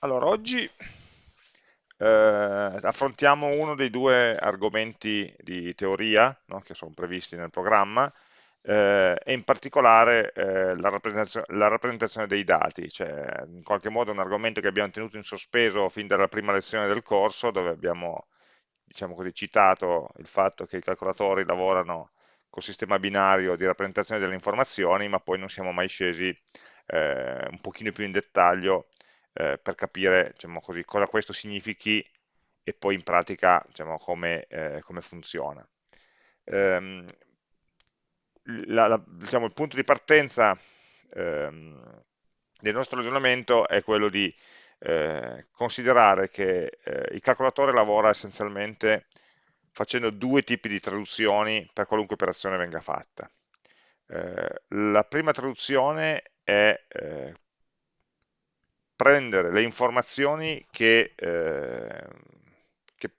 Allora, oggi eh, affrontiamo uno dei due argomenti di teoria no, che sono previsti nel programma eh, e in particolare eh, la, rappresentazione, la, rappresentazione, dei dati, cioè in qualche modo un argomento che abbiamo tenuto in sospeso fin dalla prima lezione del corso dove abbiamo diciamo così, citato il fatto che i calcolatori lavorano col sistema binario di rappresentazione delle informazioni ma poi non siamo mai scesi eh, un pochino più in dettaglio eh, per capire diciamo così, cosa questo significhi e poi in pratica diciamo, come, eh, come, funziona. Ehm, la, la, diciamo, il punto di partenza ehm, del nostro ragionamento è quello di eh, considerare che eh, il calcolatore lavora essenzialmente facendo due tipi di traduzioni per qualunque operazione venga fatta. Eh, la prima traduzione è eh, prendere le informazioni che, eh, che,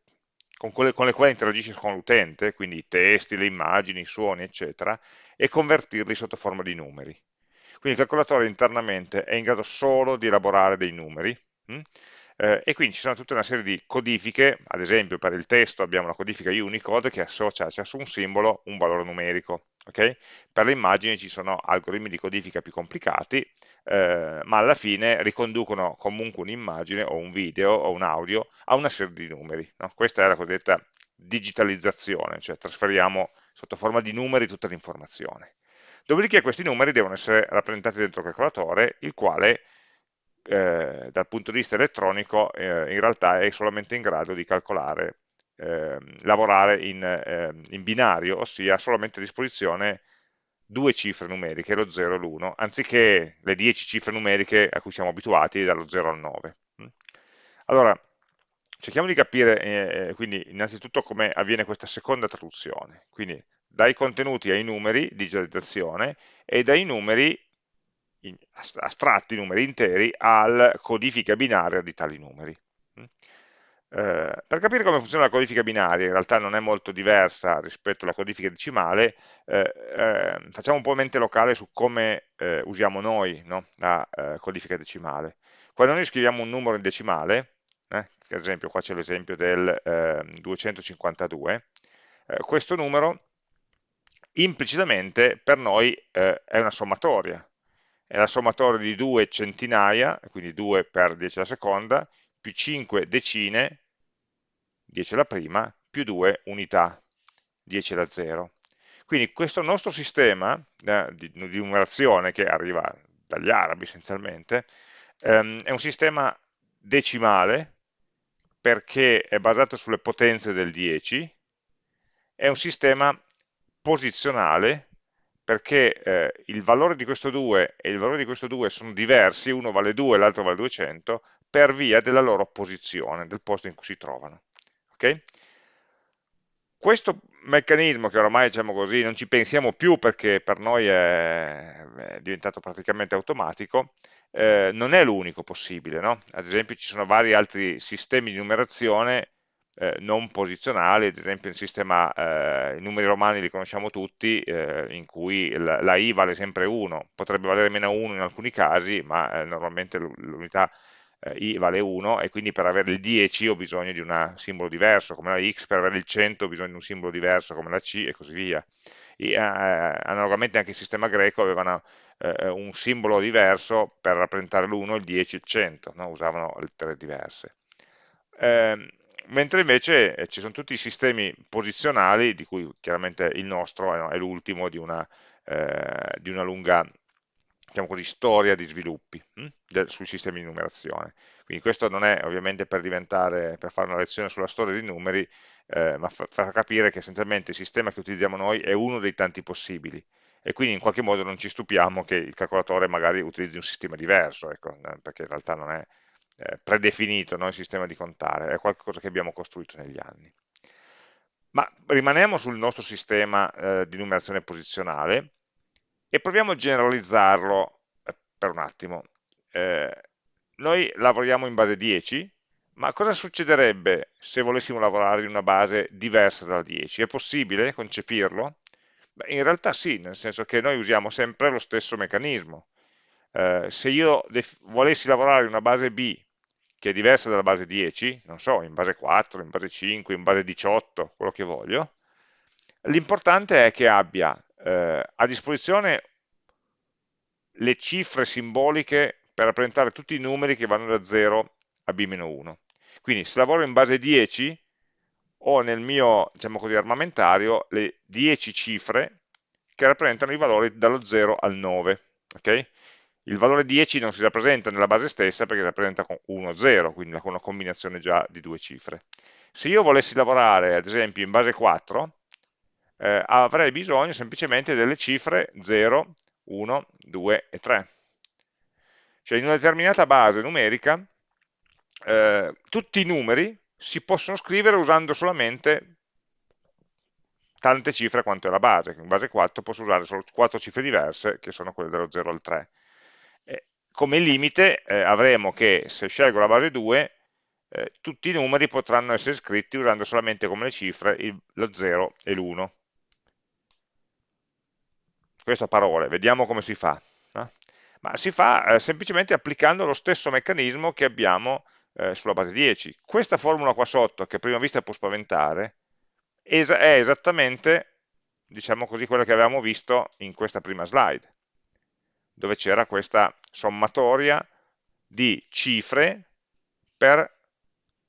con, quelle, con, le quali interagisci con l'utente, quindi i testi, le immagini, i suoni, eccetera, e convertirli sotto forma di numeri. Quindi il calcolatore internamente è in grado solo di elaborare dei numeri, hm? Eh, e quindi ci sono tutta una serie di codifiche, ad esempio per il testo abbiamo la codifica Unicode che associa a ciascun simbolo un valore numerico, okay? per le immagini ci sono algoritmi di codifica più complicati, eh, ma alla fine riconducono comunque un'immagine o un video o un audio a una serie di numeri. No? Questa è la cosiddetta digitalizzazione, cioè trasferiamo sotto forma di numeri tutta l'informazione. Dopodiché questi numeri devono essere rappresentati dentro il calcolatore, il quale eh, dal punto di vista elettronico eh, in realtà è solamente in grado di calcolare, eh, lavorare in, ehm, in, binario, ossia solamente a disposizione due cifre numeriche, lo 0 e l'1, anziché le 10 cifre numeriche a cui siamo abituati dallo 0 al 9. Mm. Allora, cerchiamo di capire eh, eh, quindi innanzitutto come avviene questa seconda traduzione, quindi dai contenuti ai numeri, digitalizzazione, e dai numeri astratti, numeri interi, al codifica binaria di tali numeri. Mm? Eh, per capire come funziona la codifica binaria, in realtà non è molto diversa rispetto alla codifica decimale, eh, eh, facciamo un po' mente locale su come eh, usiamo noi no? la eh, codifica decimale. Quando noi scriviamo un numero in decimale, eh, ad esempio qua c'è l'esempio del 252, questo numero implicitamente per noi è una sommatoria, è la sommatoria di due centinaia, quindi 2 per 10 alla seconda, più 5 decine, 10 alla prima, più 2 unità, 10 alla 0. Quindi questo nostro sistema eh, di, di, numerazione, che arriva dagli arabi essenzialmente, ehm, è un sistema decimale, perché è basato sulle potenze del 10, è un sistema posizionale, perché eh, il valore di questo 2 e il valore di questo 2 sono diversi, uno vale 2 e l'altro vale 200, per via della loro posizione, del posto in cui si trovano. Okay? Questo meccanismo che oramai diciamo così, non ci pensiamo più perché per noi è, è diventato praticamente automatico, eh, non è l'unico possibile. No? Ad esempio ci sono vari altri sistemi di numerazione eh, non posizionali, ad esempio il sistema, eh, i numeri romani li conosciamo tutti, eh, in cui la, la, i vale sempre 1, potrebbe valere meno 1 in alcuni casi, ma eh, normalmente l'unità eh, i vale 1 e quindi per avere il 10 ho bisogno di un simbolo diverso, come la x, per avere il 100 ho bisogno di un simbolo diverso, come la c e così via. E, eh, analogamente anche il sistema greco avevano un simbolo diverso per rappresentare l'1, il 10 e il 100, no? usavano lettere diverse. Eh, mentre invece eh, ci sono tutti i sistemi posizionali, di cui chiaramente il nostro è l'ultimo di, eh, di, una lunga diciamo così, storia di sviluppi hm? sui sistemi di numerazione. Quindi questo non è ovviamente per, per fare una lezione sulla storia dei numeri, eh, ma fa capire che essenzialmente il sistema che utilizziamo noi è uno dei tanti possibili e quindi in qualche modo non ci stupiamo che il calcolatore magari utilizzi un sistema diverso, ecco, eh, perché in realtà non è, eh, predefinito no, il sistema di contare, è qualcosa che abbiamo costruito negli anni. Ma rimaniamo sul nostro sistema eh, di numerazione posizionale e proviamo a generalizzarlo eh, per un attimo. Eh, noi lavoriamo in base 10, ma cosa succederebbe se volessimo lavorare in una base diversa dalla 10? È possibile concepirlo? Beh, in realtà sì, nel senso che noi usiamo sempre lo stesso meccanismo. Eh, se io volessi lavorare in una base B che è diversa dalla base 10, non so, in base 4, in base 5, in base 18, quello che voglio, l'importante è che abbia eh, a disposizione le cifre simboliche per rappresentare tutti i numeri che vanno da 0 a b-1. Quindi se lavoro in base 10, ho nel mio diciamo così, armamentario le 10 cifre che rappresentano i valori dallo 0 al 9. Okay? Il valore 10 non si rappresenta nella base stessa perché si rappresenta con 1, 0, quindi con una combinazione già di due cifre. Se io volessi lavorare, ad esempio, in base 4, eh, avrei bisogno semplicemente delle cifre 0, 1, 2 e 3. Cioè in una determinata base numerica eh, tutti i numeri si possono scrivere usando solamente tante cifre quanto è la base, in base 4 posso usare solo 4 cifre diverse che sono quelle dallo 0 al 3. E come limite eh, avremo che se scelgo la base 2 eh, tutti i numeri potranno essere scritti usando solamente come le cifre il, lo 0 e l'1. Questo a parole, vediamo come si fa. No? Ma si fa eh, semplicemente applicando lo stesso meccanismo che abbiamo eh, sulla base 10. Questa formula qua sotto, che a prima vista può spaventare, è esattamente, diciamo così, quella che avevamo visto in questa prima slide, dove c'era questa sommatoria di cifre per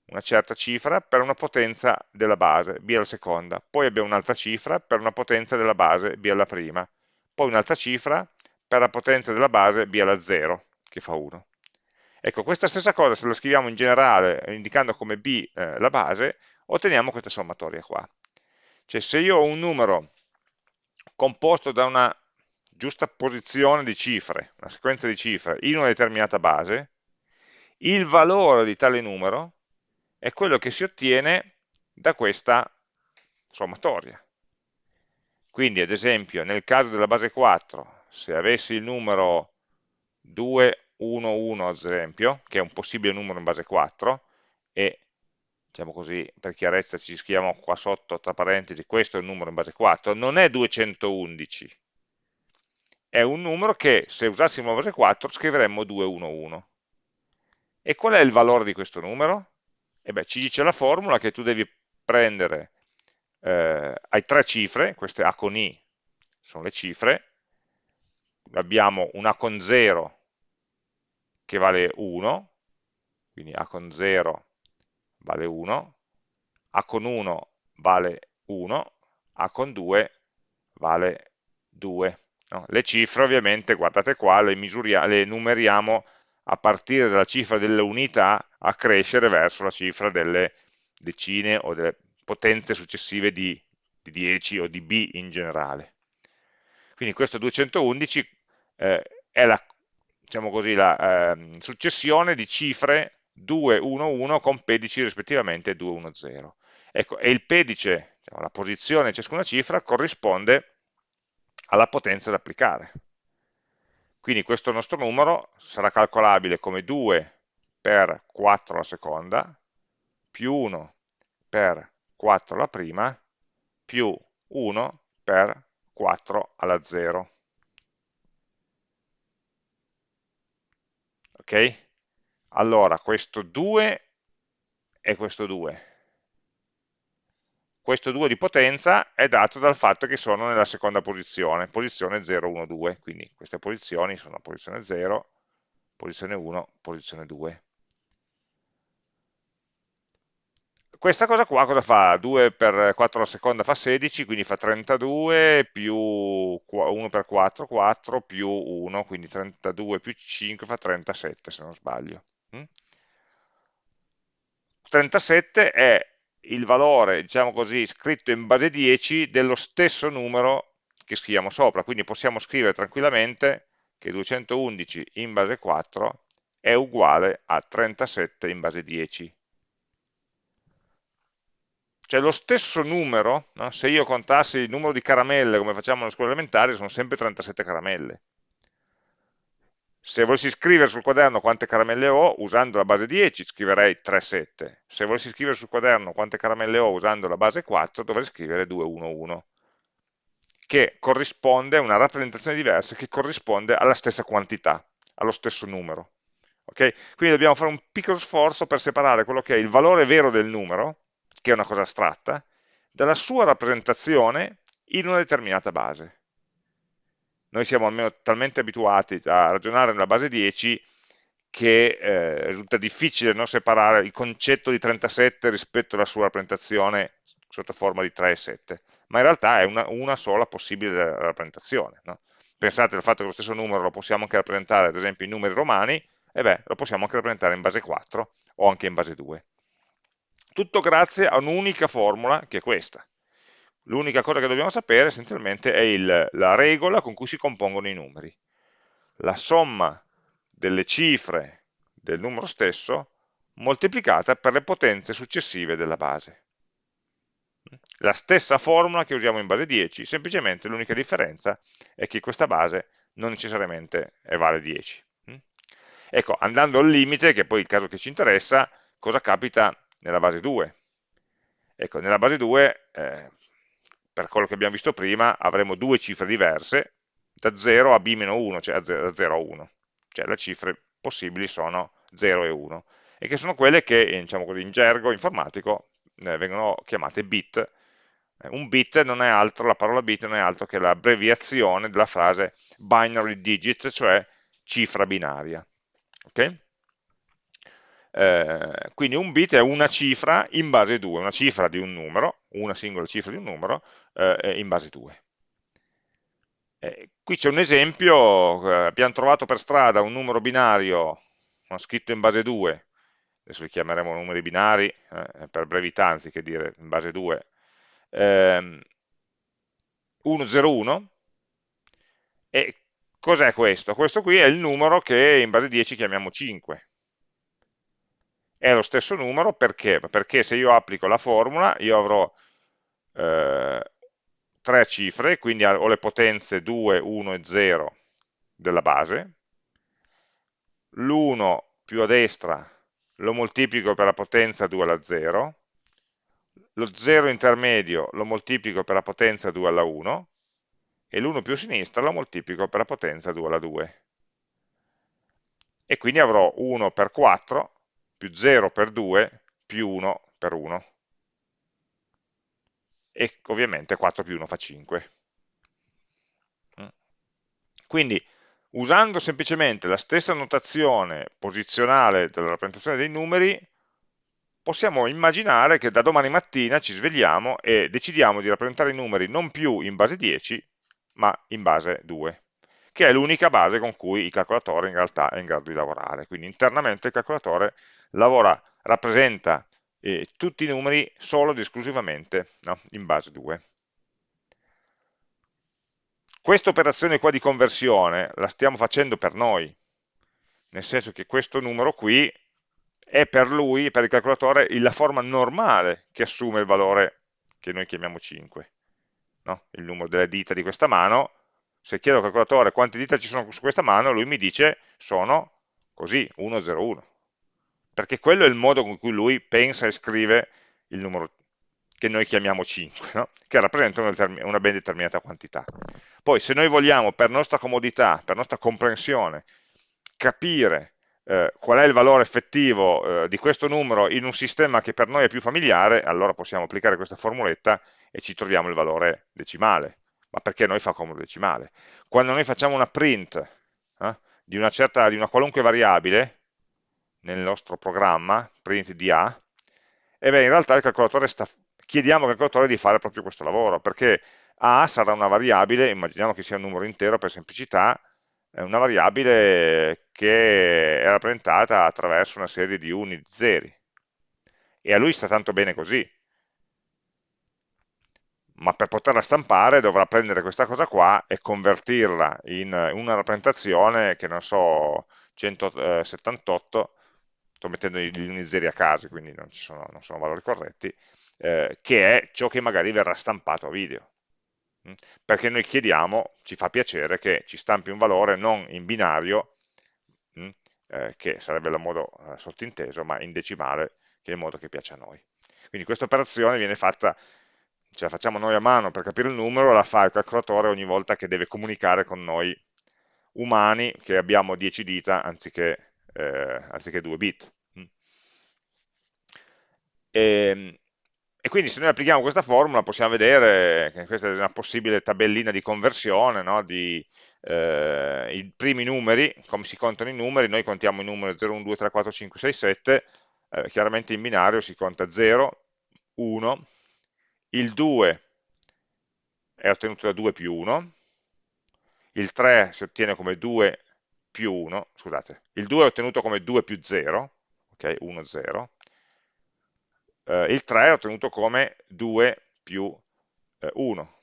una certa cifra per una potenza della base, b alla seconda, poi abbiamo un'altra cifra per una potenza della base, b alla prima, poi un'altra cifra per la potenza della base, b alla 0, che fa 1. Ecco, questa stessa cosa se la scriviamo in generale indicando come b eh, la base, otteniamo questa sommatoria qua. Cioè se io ho un numero composto da una giusta posizione di cifre, una sequenza di cifre in una determinata base, il valore di tale numero è quello che si ottiene da questa sommatoria. Quindi ad esempio nel caso della base 4, se avessi il numero 2 1, 1 ad esempio, che è un possibile numero in base 4, e diciamo così, per chiarezza ci scriviamo qua sotto, tra parentesi, questo è un numero in base 4, non è 211, è un numero che se usassimo la base 4 scriveremmo 211. E qual è il valore di questo numero? E beh, ci dice la formula che tu devi prendere, eh, hai tre cifre, queste A con I sono le cifre, abbiamo un A con 0 che vale 1, quindi A con 0 vale 1, A con 1 vale 1, A con 2 vale 2. No? Le cifre ovviamente, guardate qua, le, le numeriamo a partire dalla cifra delle unità a crescere verso la cifra delle decine o delle potenze successive di, di 10 o di b in generale. Quindi questo 211 eh, è la diciamo così, la eh, successione di cifre 211 con pedici rispettivamente 210. Ecco, e il pedice, diciamo, la posizione di ciascuna cifra, corrisponde alla potenza da applicare. Quindi questo nostro numero sarà calcolabile come 2 per 4 alla seconda, più 1 per 4 alla prima, più 1 per 4 alla 0. ok? Allora, questo 2 e questo 2. Questo 2 di potenza è dato dal fatto che sono nella seconda posizione, posizione 0, 1, 2, quindi queste posizioni sono posizione 0, posizione 1, posizione 2. questa cosa qua cosa fa? 2 per 4 alla seconda fa 16, quindi fa 32, più 1 per 4, 4, più 1, quindi 32 più 5 fa 37 se non sbaglio. 37 mm? è il valore, diciamo così, scritto in base 10 dello stesso numero che scriviamo sopra, quindi possiamo scrivere tranquillamente che 211 in base 4 è uguale a 37 in base 10 cioè lo stesso numero, no? se io contassi il numero di caramelle come facciamo nelle scuole elementari, sono sempre 37 caramelle. Se volessi scrivere sul quaderno quante caramelle ho, usando la base 10, scriverei 37. Se volessi scrivere sul quaderno quante caramelle ho usando la base 4, dovrei scrivere 211, che corrisponde a una rappresentazione diversa, che corrisponde alla stessa quantità, allo stesso numero. Okay? Quindi dobbiamo fare un piccolo sforzo per separare quello che è il valore vero del numero, che è una cosa astratta, dalla sua rappresentazione in una determinata base. Noi siamo almeno talmente abituati a ragionare nella base 10 che eh, risulta difficile non separare il concetto di 37 rispetto alla sua rappresentazione sotto forma di 3 e 7, ma in realtà è una, una sola possibile rappresentazione. No? Pensate al fatto che lo stesso numero lo possiamo anche rappresentare ad esempio in numeri romani, e beh, lo possiamo anche rappresentare in base 4 o anche in base 2. Tutto grazie a un'unica formula che è questa. L'unica cosa che dobbiamo sapere essenzialmente è il, la regola con cui si compongono i numeri. La somma delle cifre del numero stesso moltiplicata per le potenze successive della base. La stessa formula che usiamo in base 10, semplicemente l'unica differenza è che questa base non necessariamente vale 10. Ecco, andando al limite, che è poi il caso che ci interessa, cosa capita nella base 2? Ecco, nella base 2, eh, per quello che abbiamo visto prima, avremo due cifre diverse, da 0 a b-1, cioè da 0 a 1. Cioè le cifre possibili sono 0 e 1, e che sono quelle che, diciamo così, in gergo informatico eh, vengono chiamate bit. Eh, un bit non è altro, la parola bit non è altro che l'abbreviazione della frase binary digit, cioè cifra binaria. Okay? Eh, quindi un bit è una cifra in base 2, una cifra di un numero, una singola cifra di un numero eh, in base 2. Eh, qui c'è un esempio, eh, abbiamo trovato per strada un numero binario scritto in base 2, adesso li chiameremo numeri binari eh, per brevità anziché dire in base 2, ehm, 101, e cos'è questo? Questo qui è il numero che in base 10 chiamiamo 5. È lo stesso numero perché? Perché se io applico la formula, io avrò eh, tre cifre, quindi ho le potenze 2, 1 e 0 della base, l'1 più a destra lo moltiplico per la potenza 2 alla 0, lo 0 intermedio lo moltiplico per la potenza 2 alla 1, e l'1 più a sinistra lo moltiplico per la potenza 2 alla 2. E quindi avrò 1 per 4 più 0 per 2 più 1 per 1 e ovviamente 4 più 1 fa 5. Mm. Quindi usando semplicemente la stessa notazione posizionale della rappresentazione dei numeri, possiamo immaginare che da domani mattina ci svegliamo e decidiamo di rappresentare i numeri non più in base 10, ma in base 2, che è l'unica base con cui il calcolatore in realtà è in grado di lavorare. Quindi internamente il calcolatore lavora, rappresenta eh, tutti i numeri solo ed esclusivamente no? in base 2. Questa operazione qua di conversione la stiamo facendo per noi, nel senso che questo numero qui è per lui, per il calcolatore, la forma normale che assume il valore che noi chiamiamo 5. No? Il numero delle dita di questa mano, se chiedo al calcolatore quante dita ci sono su questa mano, lui mi dice sono così, 101 perché quello è il modo con cui lui pensa e scrive il numero che noi chiamiamo 5, no? che rappresenta una, una ben determinata quantità. Poi se noi vogliamo, per nostra comodità, per nostra comprensione, capire eh, qual è il valore effettivo eh, di questo numero in un sistema che per noi è più familiare, allora possiamo applicare questa formuletta e ci troviamo il valore decimale, ma perché noi fa comodo decimale. Quando noi facciamo una print eh, di, una certa, di una qualunque variabile, nel nostro programma, print di A, e beh, in realtà sta, chiediamo al calcolatore di fare proprio questo lavoro, perché A sarà una variabile, immaginiamo che sia un numero intero per semplicità, è una variabile che è rappresentata attraverso una serie di uni di zeri, e a lui sta tanto bene così, ma per poterla stampare dovrà prendere questa cosa qua e convertirla in una rappresentazione che non so, 178 sto mettendo uni zeri a caso, quindi non, sono, non sono, valori corretti, eh, che è ciò che magari verrà stampato a video. Mm? Perché noi chiediamo, ci fa piacere che ci stampi un valore non in binario, mm, eh, che sarebbe il modo eh, sottinteso, ma in decimale, che è il modo che piace a noi. Quindi questa operazione viene fatta, ce la facciamo noi a mano per capire il numero, la fa il calcolatore ogni volta che deve comunicare con noi umani che abbiamo 10 dita anziché eh, anziché 2 bit. Mm. E, ehm, e, quindi se noi applichiamo questa formula possiamo vedere che questa è una possibile tabellina di conversione, no? di, eh, i primi numeri, come si contano i numeri, noi contiamo i numeri 0, 1, 2, 3, 4, 5, 6, 7, eh, chiaramente in binario si conta 0, 1, il 2 è ottenuto da 2 più 1, il 3 si ottiene come 2 più 1, scusate, il 2 è ottenuto come 2 più 0, ok, 1, 0, eh, il 3 è ottenuto come 2 più eh, 1,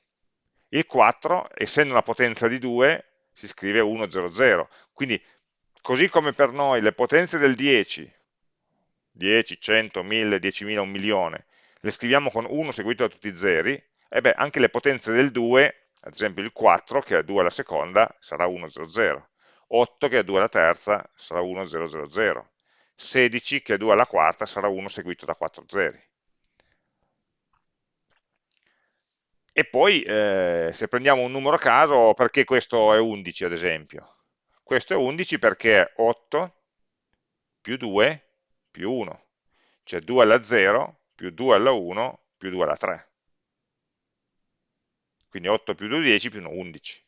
il 4, essendo una potenza di 2, si scrive 1, 0, 0, quindi così come per noi le potenze del 10, 10, 100, 1000, 10.000, 1 milione, le scriviamo con 1 seguito da tutti i zeri, e beh, anche le potenze del 2, ad esempio il 4 che ha 2 alla seconda sarà 1, 0, 0, 8 che ha 2 alla terza sarà 1, 0, 0, 0, 16 che ha 2 alla quarta sarà 1 seguito da 4 zeri. E poi eh, se prendiamo un numero a caso, perché questo è 11 ad esempio? Questo è 11 perché è 8 più 2 più 1, cioè 2 alla 0 più 2 alla 1 più 2 alla 3 quindi 8 più 2 10 più 1 11.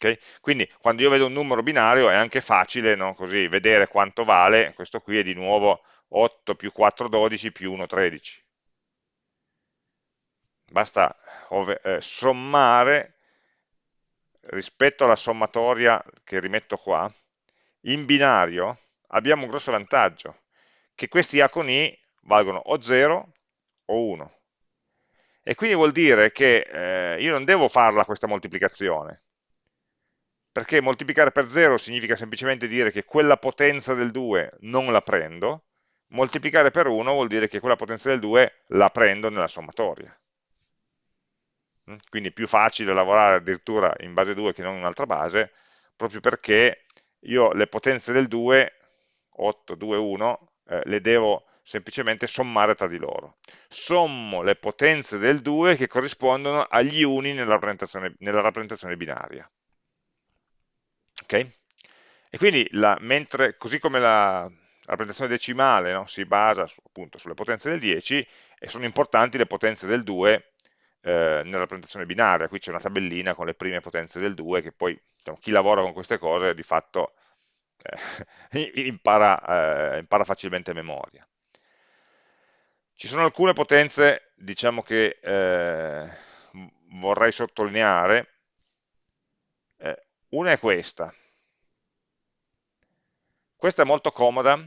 Okay? Quindi quando io vedo un numero binario è anche facile no? Così, vedere quanto vale, questo qui è di nuovo 8 più 4 12 più 1 13. Basta eh, sommare rispetto alla sommatoria che rimetto qua, in binario abbiamo un grosso vantaggio, che questi A con I valgono o 0 o 1 e quindi vuol dire che eh, io non devo farla questa moltiplicazione, perché moltiplicare per 0 significa semplicemente dire che quella potenza del 2 non la prendo, moltiplicare per 1 vuol dire che quella potenza del 2 la prendo nella sommatoria. Mm? Quindi è più facile lavorare addirittura in base 2 che non in un'altra base, proprio perché io le potenze del 2, 8, 2, 1, eh, le devo semplicemente sommare tra di loro. Sommo le potenze del 2 che corrispondono agli uni nella rappresentazione, nella rappresentazione binaria. Ok? E quindi, la, mentre, così come la, la rappresentazione decimale no, si basa su, appunto sulle potenze del 10, e sono importanti le potenze del 2 eh, nella rappresentazione binaria. Qui c'è una tabellina con le prime potenze del 2 che poi diciamo, chi lavora con queste cose di fatto eh, impara, eh, impara facilmente a memoria. Ci sono alcune potenze, diciamo che eh, vorrei sottolineare, eh, una è questa, questa è molto comoda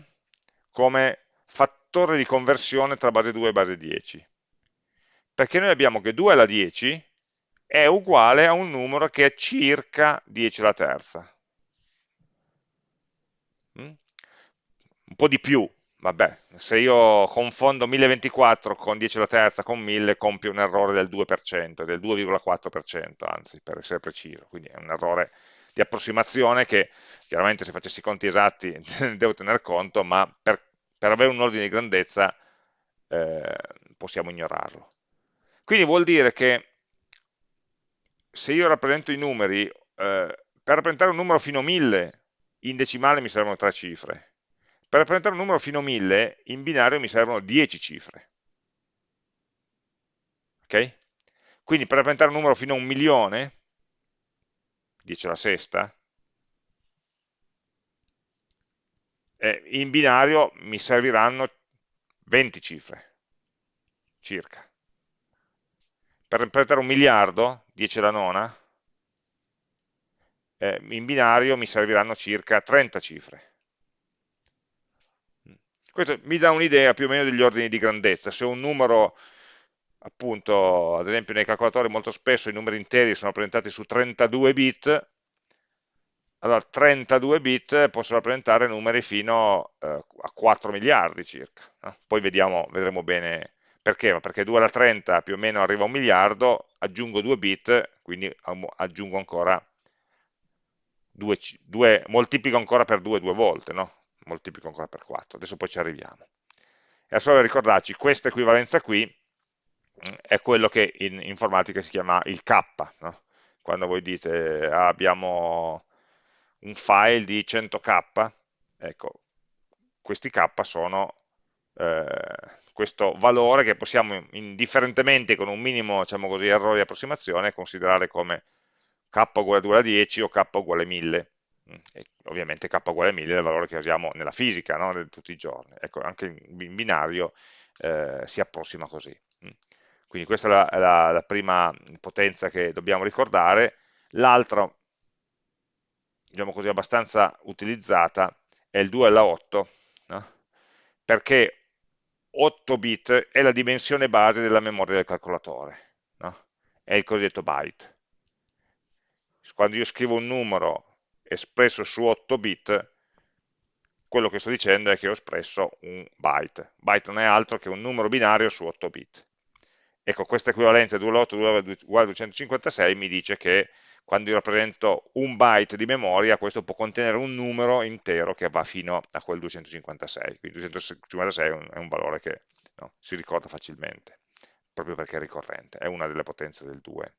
come fattore di conversione tra base 2 e base 10, perché noi abbiamo che 2 alla 10 è uguale a un numero che è circa 10 alla terza. Mm? Un po' di più, vabbè, se io confondo 1024 con 10 alla terza con 1000 compio un errore del 2%, del 2,4% anzi, per essere preciso, quindi è un errore di approssimazione che chiaramente se facessi i conti esatti devo tener conto, ma per, per avere un ordine di grandezza eh, possiamo ignorarlo. Quindi vuol dire che se io rappresento i numeri, eh, per rappresentare un numero fino a 1000 in decimale mi servono tre cifre, per rappresentare un numero fino a 1000, in binario mi servono 10 cifre. Ok? Quindi per rappresentare un numero fino a un milione, 10 alla sesta, eh, in binario mi serviranno 20 cifre, circa. Per rappresentare un miliardo, 10 alla nona, eh, in binario mi serviranno circa 30 cifre. Questo mi dà un'idea più o meno degli ordini di grandezza. Se un numero, appunto, ad esempio nei calcolatori molto spesso i numeri interi sono rappresentati su 32 bit, allora 32 bit possono rappresentare numeri fino eh, a 4 miliardi circa. Eh? Poi vediamo, vedremo bene perché, perché 2 alla 30 più o meno arriva a un miliardo, aggiungo 2 bit, quindi aggiungo ancora 2, 2 moltiplico ancora per 2 due volte, no? moltiplico ancora per 4, adesso poi ci arriviamo. E solo ricordarci, questa equivalenza qui è quello che in informatica si chiama il K, no? quando voi dite ah, abbiamo un file di 100k, ecco, questi k sono eh, questo valore che possiamo indifferentemente con un minimo diciamo così, errore di approssimazione considerare come k uguale a 10 o k uguale a 1000 mm, e ovviamente k uguale a 1000 è il valore che usiamo nella fisica no? tutti i giorni ecco, anche in binario eh, si approssima così. Quindi questa è la, la, la prima potenza che dobbiamo ricordare l'altra diciamo così abbastanza utilizzata è il 2 alla 8 no? perché 8 bit è la dimensione base della memoria del calcolatore, no? è il cosiddetto byte. Quando io scrivo un numero espresso su 8 bit, quello che sto dicendo è che ho espresso un byte. Byte non è altro che un numero binario su 8 bit. Ecco, questa equivalenza 2 alla 8 uguale a 256 mi dice che quando io rappresento un byte di memoria, questo può contenere un numero intero che va fino a quel 256, quindi 256 è un, è un valore che no, si ricorda facilmente, proprio perché è ricorrente, è una delle potenze del 2,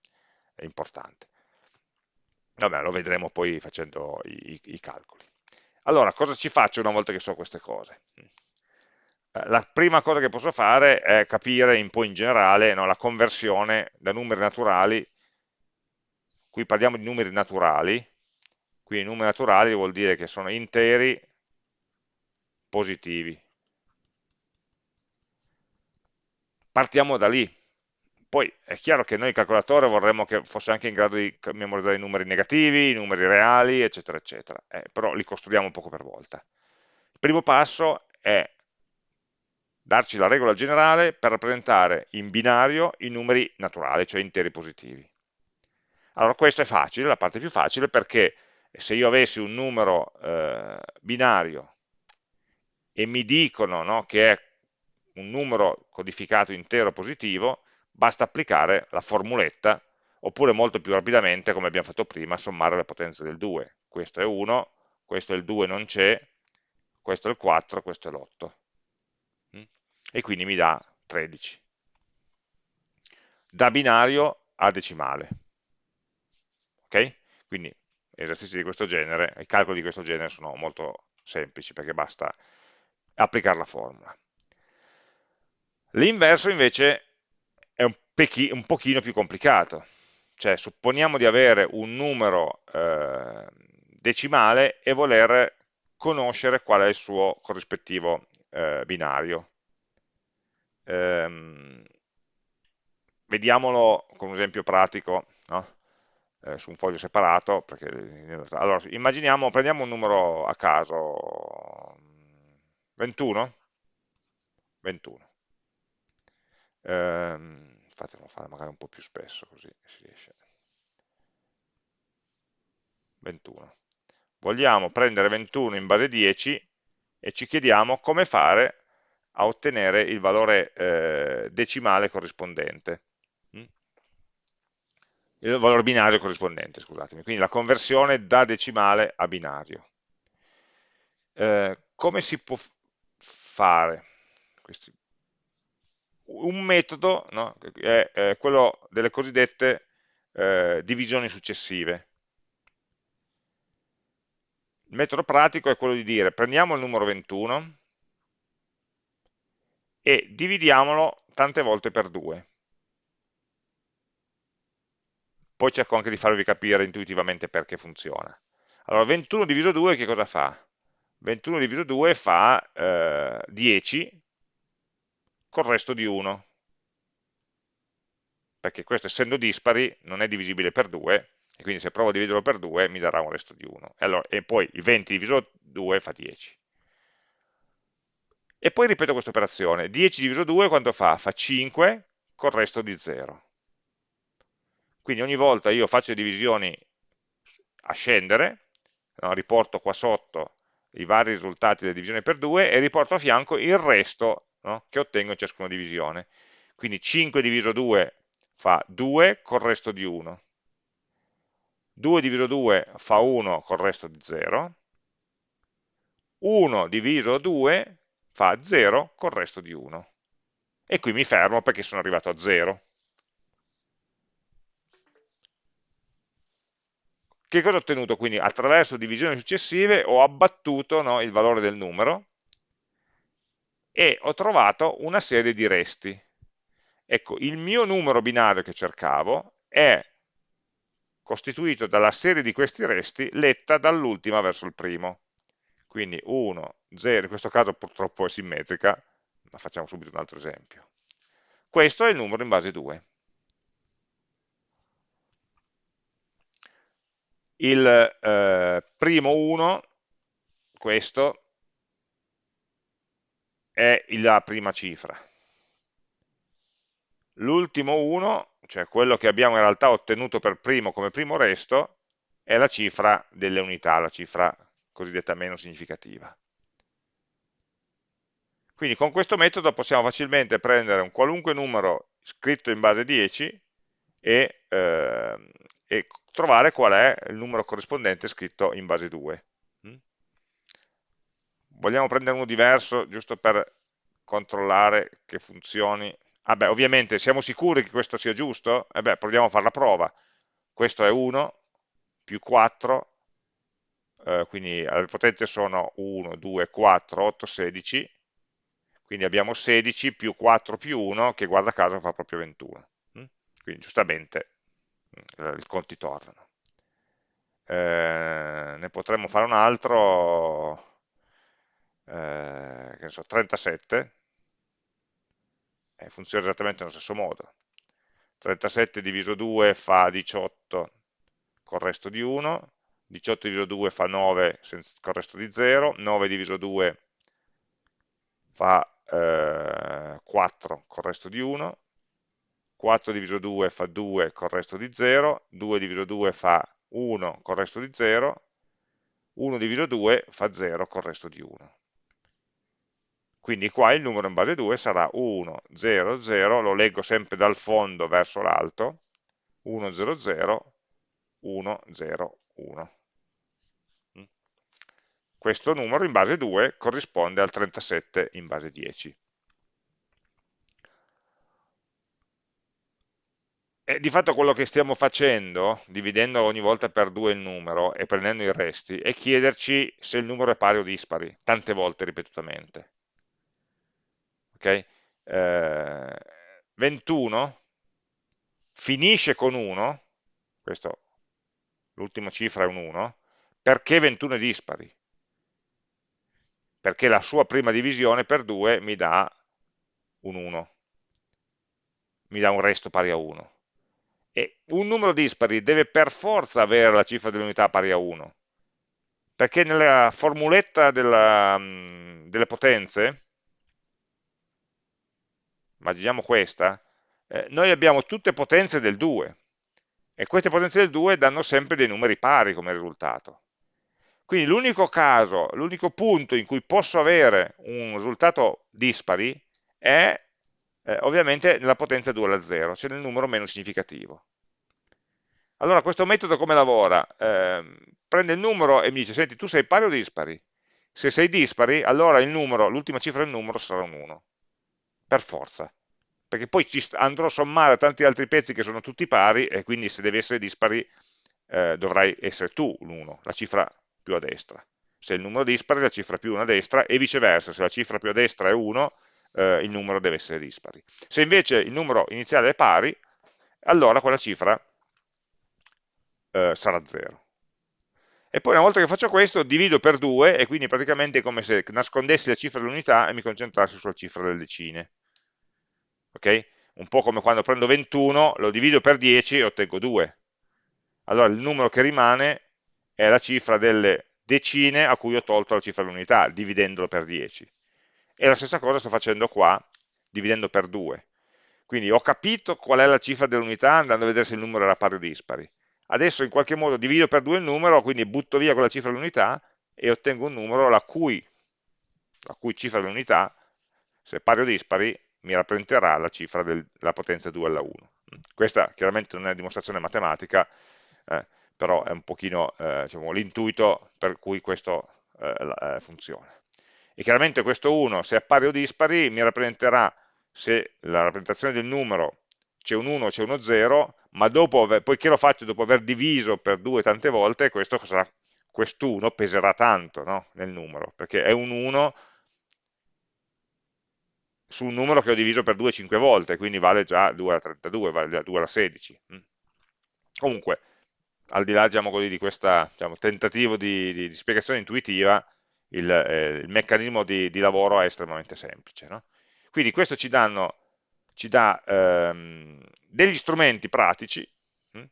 è importante. Vabbè, lo vedremo poi facendo i, i calcoli. Allora, cosa ci faccio una volta che so queste cose? Eh, la prima cosa che posso fare è capire un po' in generale no, la conversione da numeri naturali qui parliamo di numeri naturali, qui i numeri naturali vuol dire che sono interi positivi. Partiamo da lì. Poi è chiaro che noi il calcolatore vorremmo che fosse anche in grado di memorizzare i numeri negativi, i numeri reali, eccetera, eccetera. Eh, però li costruiamo poco per volta. Il primo passo è darci la regola generale per rappresentare in binario i numeri naturali, cioè interi positivi. Allora questo è facile, la parte più facile, perché se io avessi un numero eh, binario e mi dicono no, che è un numero codificato intero positivo, basta applicare la formuletta, oppure molto più rapidamente, come abbiamo fatto prima, sommare le potenze del 2. Questo è 1, questo è il 2 non c'è, questo è il 4, questo è l'8. E quindi mi dà 13. Da binario a decimale. Ok? Quindi esercizi di questo genere, i calcoli di questo genere sono molto semplici perché basta applicare la formula. L'inverso invece è un, un, pochino più complicato, cioè supponiamo di avere un numero eh, decimale e voler conoscere qual è il suo corrispettivo eh, binario. Ehm, vediamolo con un esempio pratico. No? eh, su un foglio separato, perché, allora, immaginiamo, prendiamo un numero a caso, 21? 21. Eh, fatelo fare magari un po' più spesso, così si riesce. 21. Vogliamo prendere 21 in base 10 e ci chiediamo come fare a ottenere il valore eh, decimale corrispondente il valore binario corrispondente, scusatemi, quindi la conversione da decimale a binario. Eh, come si può fare? Un metodo no, è, è, quello delle cosiddette eh, divisioni successive. Il metodo pratico è quello di dire prendiamo il numero 21 e dividiamolo tante volte per 2 poi cerco anche di farvi capire intuitivamente perché funziona. Allora, 21 diviso 2 che cosa fa? 21 diviso 2 fa eh, 10 col resto di 1, perché questo essendo dispari non è divisibile per 2, e quindi se provo a dividerlo per 2 mi darà un resto di 1. E, allora, e poi il 20 diviso 2 fa 10. E poi ripeto questa operazione, 10 diviso 2 quanto fa? Fa 5 col resto di 0. Quindi ogni volta io faccio divisioni a scendere, no, riporto qua sotto i vari risultati delle divisioni per 2 e riporto a fianco il resto no, che ottengo in ciascuna divisione. Quindi 5 diviso 2 fa 2 col resto di 1. 2 diviso 2 fa 1 col resto di 0. 1 diviso 2 fa 0 col resto di 1. E qui mi fermo perché sono arrivato a 0. che cosa ho ottenuto? Quindi attraverso divisioni successive ho abbattuto no, il valore del numero e ho trovato una serie di resti. Ecco, il mio numero binario che cercavo è costituito dalla serie di questi resti letta dall'ultima verso il primo. Quindi 1, 0, in questo caso purtroppo è simmetrica, ma facciamo subito un altro esempio. Questo è il numero in base 2. Il eh, primo 1, questo, è la prima cifra. L'ultimo 1, cioè quello che abbiamo in realtà ottenuto per primo come primo resto, è la cifra delle unità, la cifra cosiddetta meno significativa. Quindi con questo metodo possiamo facilmente prendere un qualunque numero scritto in base 10 e, eh, e trovare qual è il numero corrispondente scritto in base 2. Mm? Vogliamo prendere uno diverso giusto per controllare che funzioni Ah beh, ovviamente siamo sicuri che questo sia giusto? Eh beh, proviamo a fare la prova. Questo è 1 più 4, eh, quindi le potenze sono 1, 2, 4, 8, 16, quindi abbiamo 16 più 4 più 1, che guarda caso fa proprio 21. Mm? Quindi giustamente mm, i conti tornano. Eh, ne potremmo fare un altro, eh, che ne so, 37, eh, funziona esattamente nello stesso modo. 37 diviso 2 fa 18 col resto di 1, 18 diviso 2 fa 9 col resto di 0, 9 diviso 2 fa eh, 4 col resto di 1, 4 diviso 2 fa 2 col resto di 0, 2 diviso 2 fa 1 col resto di 0, 1 diviso 2 fa 0 col resto di 1. Quindi qua il numero in base 2 sarà 1, 0, 0, lo leggo sempre dal fondo verso l'alto, 1, 0, 0, 1, 0, 1. Questo numero in base 2 corrisponde al 37 in base 10. E di fatto quello che stiamo facendo, dividendo ogni volta per 2 il numero e prendendo i resti, è chiederci se il numero è pari o dispari, tante volte ripetutamente okay? eh, 21 finisce con 1, l'ultima cifra è un 1, perché 21 è dispari? Perché la sua prima divisione per 2 mi dà un 1, mi dà un resto pari a 1. E un numero dispari deve per forza avere la cifra dell'unità pari a 1, perché nella formuletta della, delle potenze immaginiamo questa, eh, noi abbiamo tutte potenze del 2 e queste potenze del 2 danno sempre dei numeri pari come risultato. Quindi l'unico caso, l'unico punto in cui posso avere un risultato dispari è eh, ovviamente nella potenza 2 alla 0, cioè nel numero meno significativo. Allora questo metodo come lavora? Eh, prende il numero e mi dice, senti, tu sei pari o dispari? Se sei dispari, allora l'ultima cifra del numero sarà un 1 per forza, perché poi andrò a sommare tanti altri pezzi che sono tutti pari e quindi se devi essere dispari eh, dovrai essere tu l'1, la cifra più a destra. Se il numero dispari la cifra più 1 a destra e viceversa, se la cifra più a destra è 1 eh, il numero deve essere dispari. Se invece il numero iniziale è pari, allora quella cifra eh, sarà 0. E poi una volta che faccio questo divido per 2 e quindi praticamente è come se nascondessi la cifra dell'unità e mi concentrassi sulla cifra delle decine. Ok? Un po' come quando prendo 21, lo divido per 10 e ottengo 2. Allora il numero che rimane è la cifra delle decine a cui ho tolto la cifra dell'unità, dividendolo per 10. E la stessa cosa sto facendo qua, dividendo per 2. Quindi ho capito qual è la cifra dell'unità andando a vedere se il numero era pari o dispari adesso in qualche modo divido per 2 il numero, quindi butto via quella cifra dell'unità e ottengo un numero la cui, la cui cifra dell'unità, se pari o dispari, mi rappresenterà la cifra della potenza 2 alla 1. Questa chiaramente non è una dimostrazione matematica, eh, però è un pochino eh, diciamo, l'intuito per cui questo eh, eh funziona. E chiaramente questo 1, se è pari o dispari, mi rappresenterà, se la rappresentazione del numero c'è un 1 o c'è uno 0, ma dopo, poiché lo faccio dopo aver diviso per 2 tante volte, questo sarà quest'uno peserà tanto no? nel numero, perché è un 1 su un numero che ho diviso per 2 5 volte, quindi vale già 2 alla 32, vale già 2 alla 16. Mm. Comunque, al di là diciamo così, di questo diciamo, tentativo di, di, di, spiegazione intuitiva, il, eh, il meccanismo di, di, lavoro è estremamente semplice. No? Quindi questo ci, danno, ci dà ehm, degli strumenti pratici hm,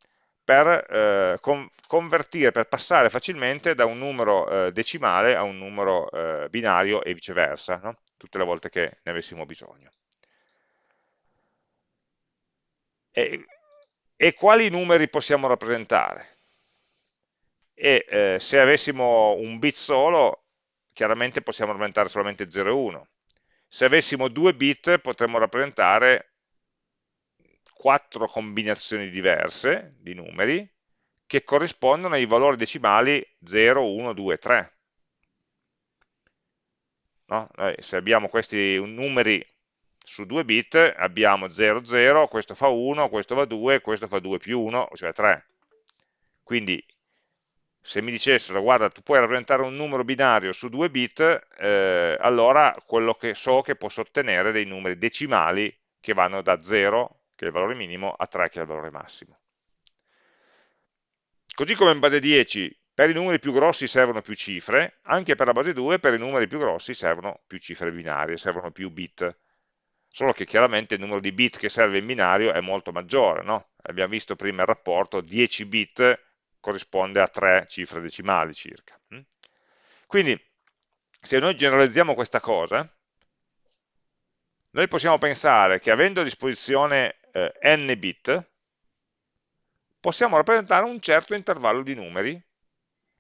per eh, con, convertire, per passare facilmente da un numero eh, decimale a un numero eh, binario e viceversa, no? tutte le volte che ne avessimo bisogno. E, e quali numeri possiamo rappresentare? E eh, se avessimo un bit solo, chiaramente possiamo rappresentare solamente 0 e 1. Se avessimo due bit potremmo rappresentare quattro combinazioni diverse di numeri che corrispondono ai valori decimali 0, 1, 2, 3. No? se abbiamo questi numeri su 2 bit, abbiamo 0, 0, questo fa 1, questo fa 2, questo fa 2 più 1, cioè 3. Quindi se mi dicessero, guarda, tu puoi rappresentare un numero binario su 2 bit, eh, allora quello che so che posso ottenere dei numeri decimali che vanno da 0 che è il valore minimo, a 3 che è il valore massimo. Così come in base 10 per i numeri più grossi servono più cifre, anche per la base 2 per i numeri più grossi servono più cifre binarie, servono più bit. Solo che chiaramente il numero di bit che serve in binario è molto maggiore, no? Abbiamo visto prima il rapporto, 10 bit corrisponde a 3 cifre decimali circa. Hm? Quindi, se noi generalizziamo questa cosa, noi possiamo pensare che avendo a disposizione eh, n bit, possiamo rappresentare un certo intervallo di numeri,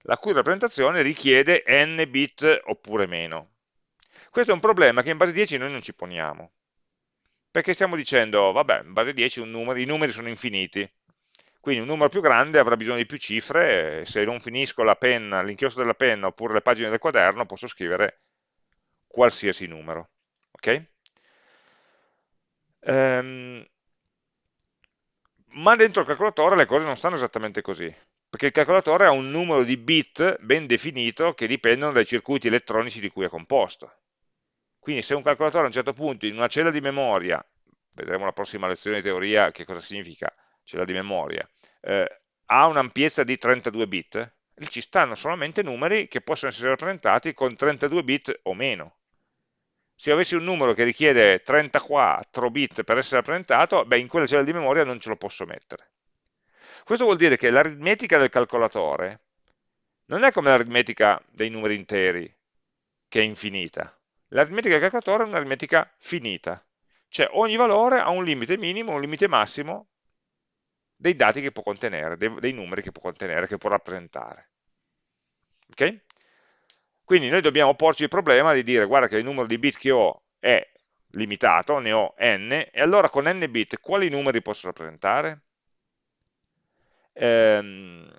la cui rappresentazione richiede n bit oppure meno. Questo è un problema che in base 10 noi non ci poniamo, perché stiamo dicendo, vabbè, in base 10 numero, i numeri sono infiniti, quindi un numero più grande avrà bisogno di più cifre, se non finisco l'inchiostro della penna oppure le pagine del quaderno, posso scrivere qualsiasi numero. Okay? Um, ma dentro il calcolatore le cose non stanno esattamente così, perché il calcolatore ha un numero di bit ben definito che dipendono dai circuiti elettronici di cui è composto. Quindi se un calcolatore a un certo punto in una cella di memoria, vedremo la prossima lezione di teoria che cosa significa cella di memoria, eh, ha un'ampiezza di 32 bit, ci stanno solamente numeri che possono essere rappresentati con 32 bit o meno se avessi un numero che richiede 34 bit per essere rappresentato, beh, in quella cella di memoria non ce lo posso mettere. Questo vuol dire che l'aritmetica del calcolatore non è come l'aritmetica dei numeri interi, che è infinita. L'aritmetica del calcolatore è un'aritmetica finita, cioè ogni valore ha un limite minimo, un limite massimo dei dati che può contenere, dei, dei numeri che può contenere, che può rappresentare. Ok? Quindi noi dobbiamo porci il problema di dire guarda che il numero di bit che ho è limitato, ne ho n, e allora con n bit quali numeri posso rappresentare? Ehm,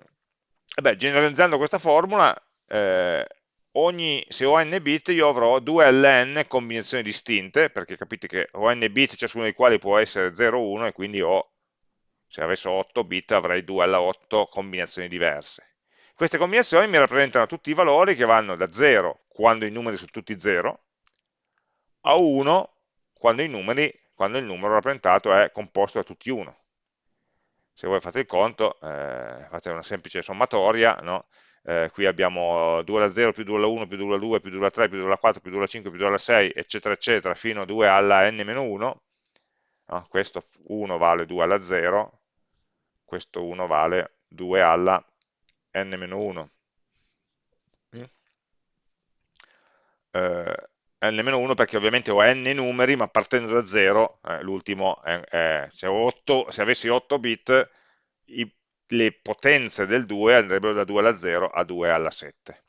beh, generalizzando questa formula, eh, ogni, se ho n bit io avrò 2 ln combinazioni distinte, perché capite che ho n bit, ciascuno dei quali può essere 0, 1, e quindi ho, se avessi 8 bit avrei 2 alla 8 combinazioni diverse. Queste combinazioni mi rappresentano tutti i valori che vanno da 0, quando i numeri sono tutti 0, a 1, quando, numeri, quando il numero rappresentato è composto da tutti 1. Se voi fate il conto, eh, fate una semplice sommatoria, no? Eh, qui abbiamo 2 alla 0 più 2 alla 1 più 2 alla 2 più 2 alla 3 più 2 alla 4 più 2 alla 5 più 2 alla 6 eccetera eccetera fino a 2 alla n-1 no? questo 1 vale 2 alla 0 questo 1 vale 2 alla n-1 mm. eh, n-1 perché ovviamente ho n numeri ma partendo da 0 eh, l'ultimo se, 8, se, avessi 8 bit i, le potenze del 2 andrebbero da 2 alla 0 a 2 alla 7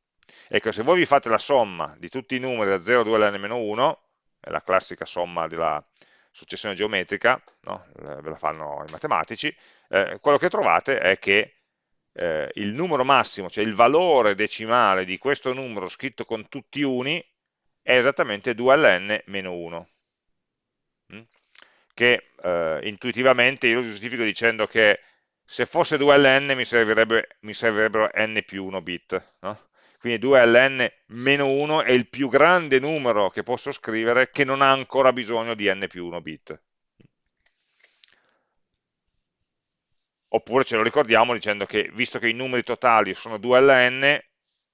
ecco se voi vi fate la somma di tutti i numeri da 0 a 2 alla n-1 è la classica somma della successione geometrica no? ve la fanno i matematici eh, quello che trovate è che eh, il numero massimo, cioè il valore decimale di questo numero scritto con tutti uni, è esattamente 2 ln meno 1. Mm? che eh, intuitivamente io lo giustifico dicendo che se fosse 2ln mi, servirebbe, mi servirebbero n più 1 bit, no? quindi 2ln meno 1 è il più grande numero che posso scrivere che non ha ancora bisogno di n più 1 bit. Oppure ce lo ricordiamo dicendo che, visto che i numeri totali sono 2ln,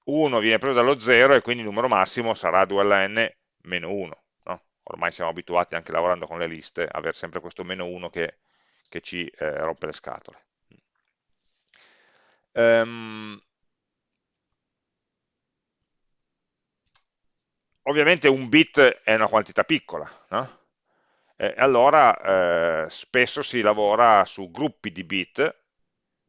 1 viene preso dallo 0 e quindi il numero massimo sarà 2ln meno 1. No? Ormai siamo abituati anche lavorando con le liste a avere sempre questo meno 1 che, che ci eh, rompe le scatole. Um, ovviamente un bit è una quantità piccola, no? E allora eh, spesso si lavora su gruppi di bit,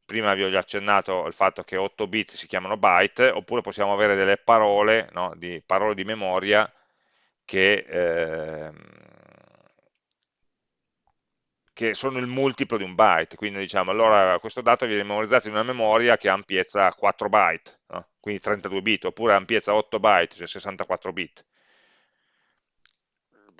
prima vi ho già accennato al fatto che 8 bit si chiamano byte, oppure possiamo avere delle parole, no? di, parole di memoria che, eh, che, sono il multiplo di un byte, quindi diciamo allora questo dato viene memorizzato in una memoria che ha ampiezza 4 byte, no? quindi 32 bit, oppure ampiezza 8 byte, cioè 64 bit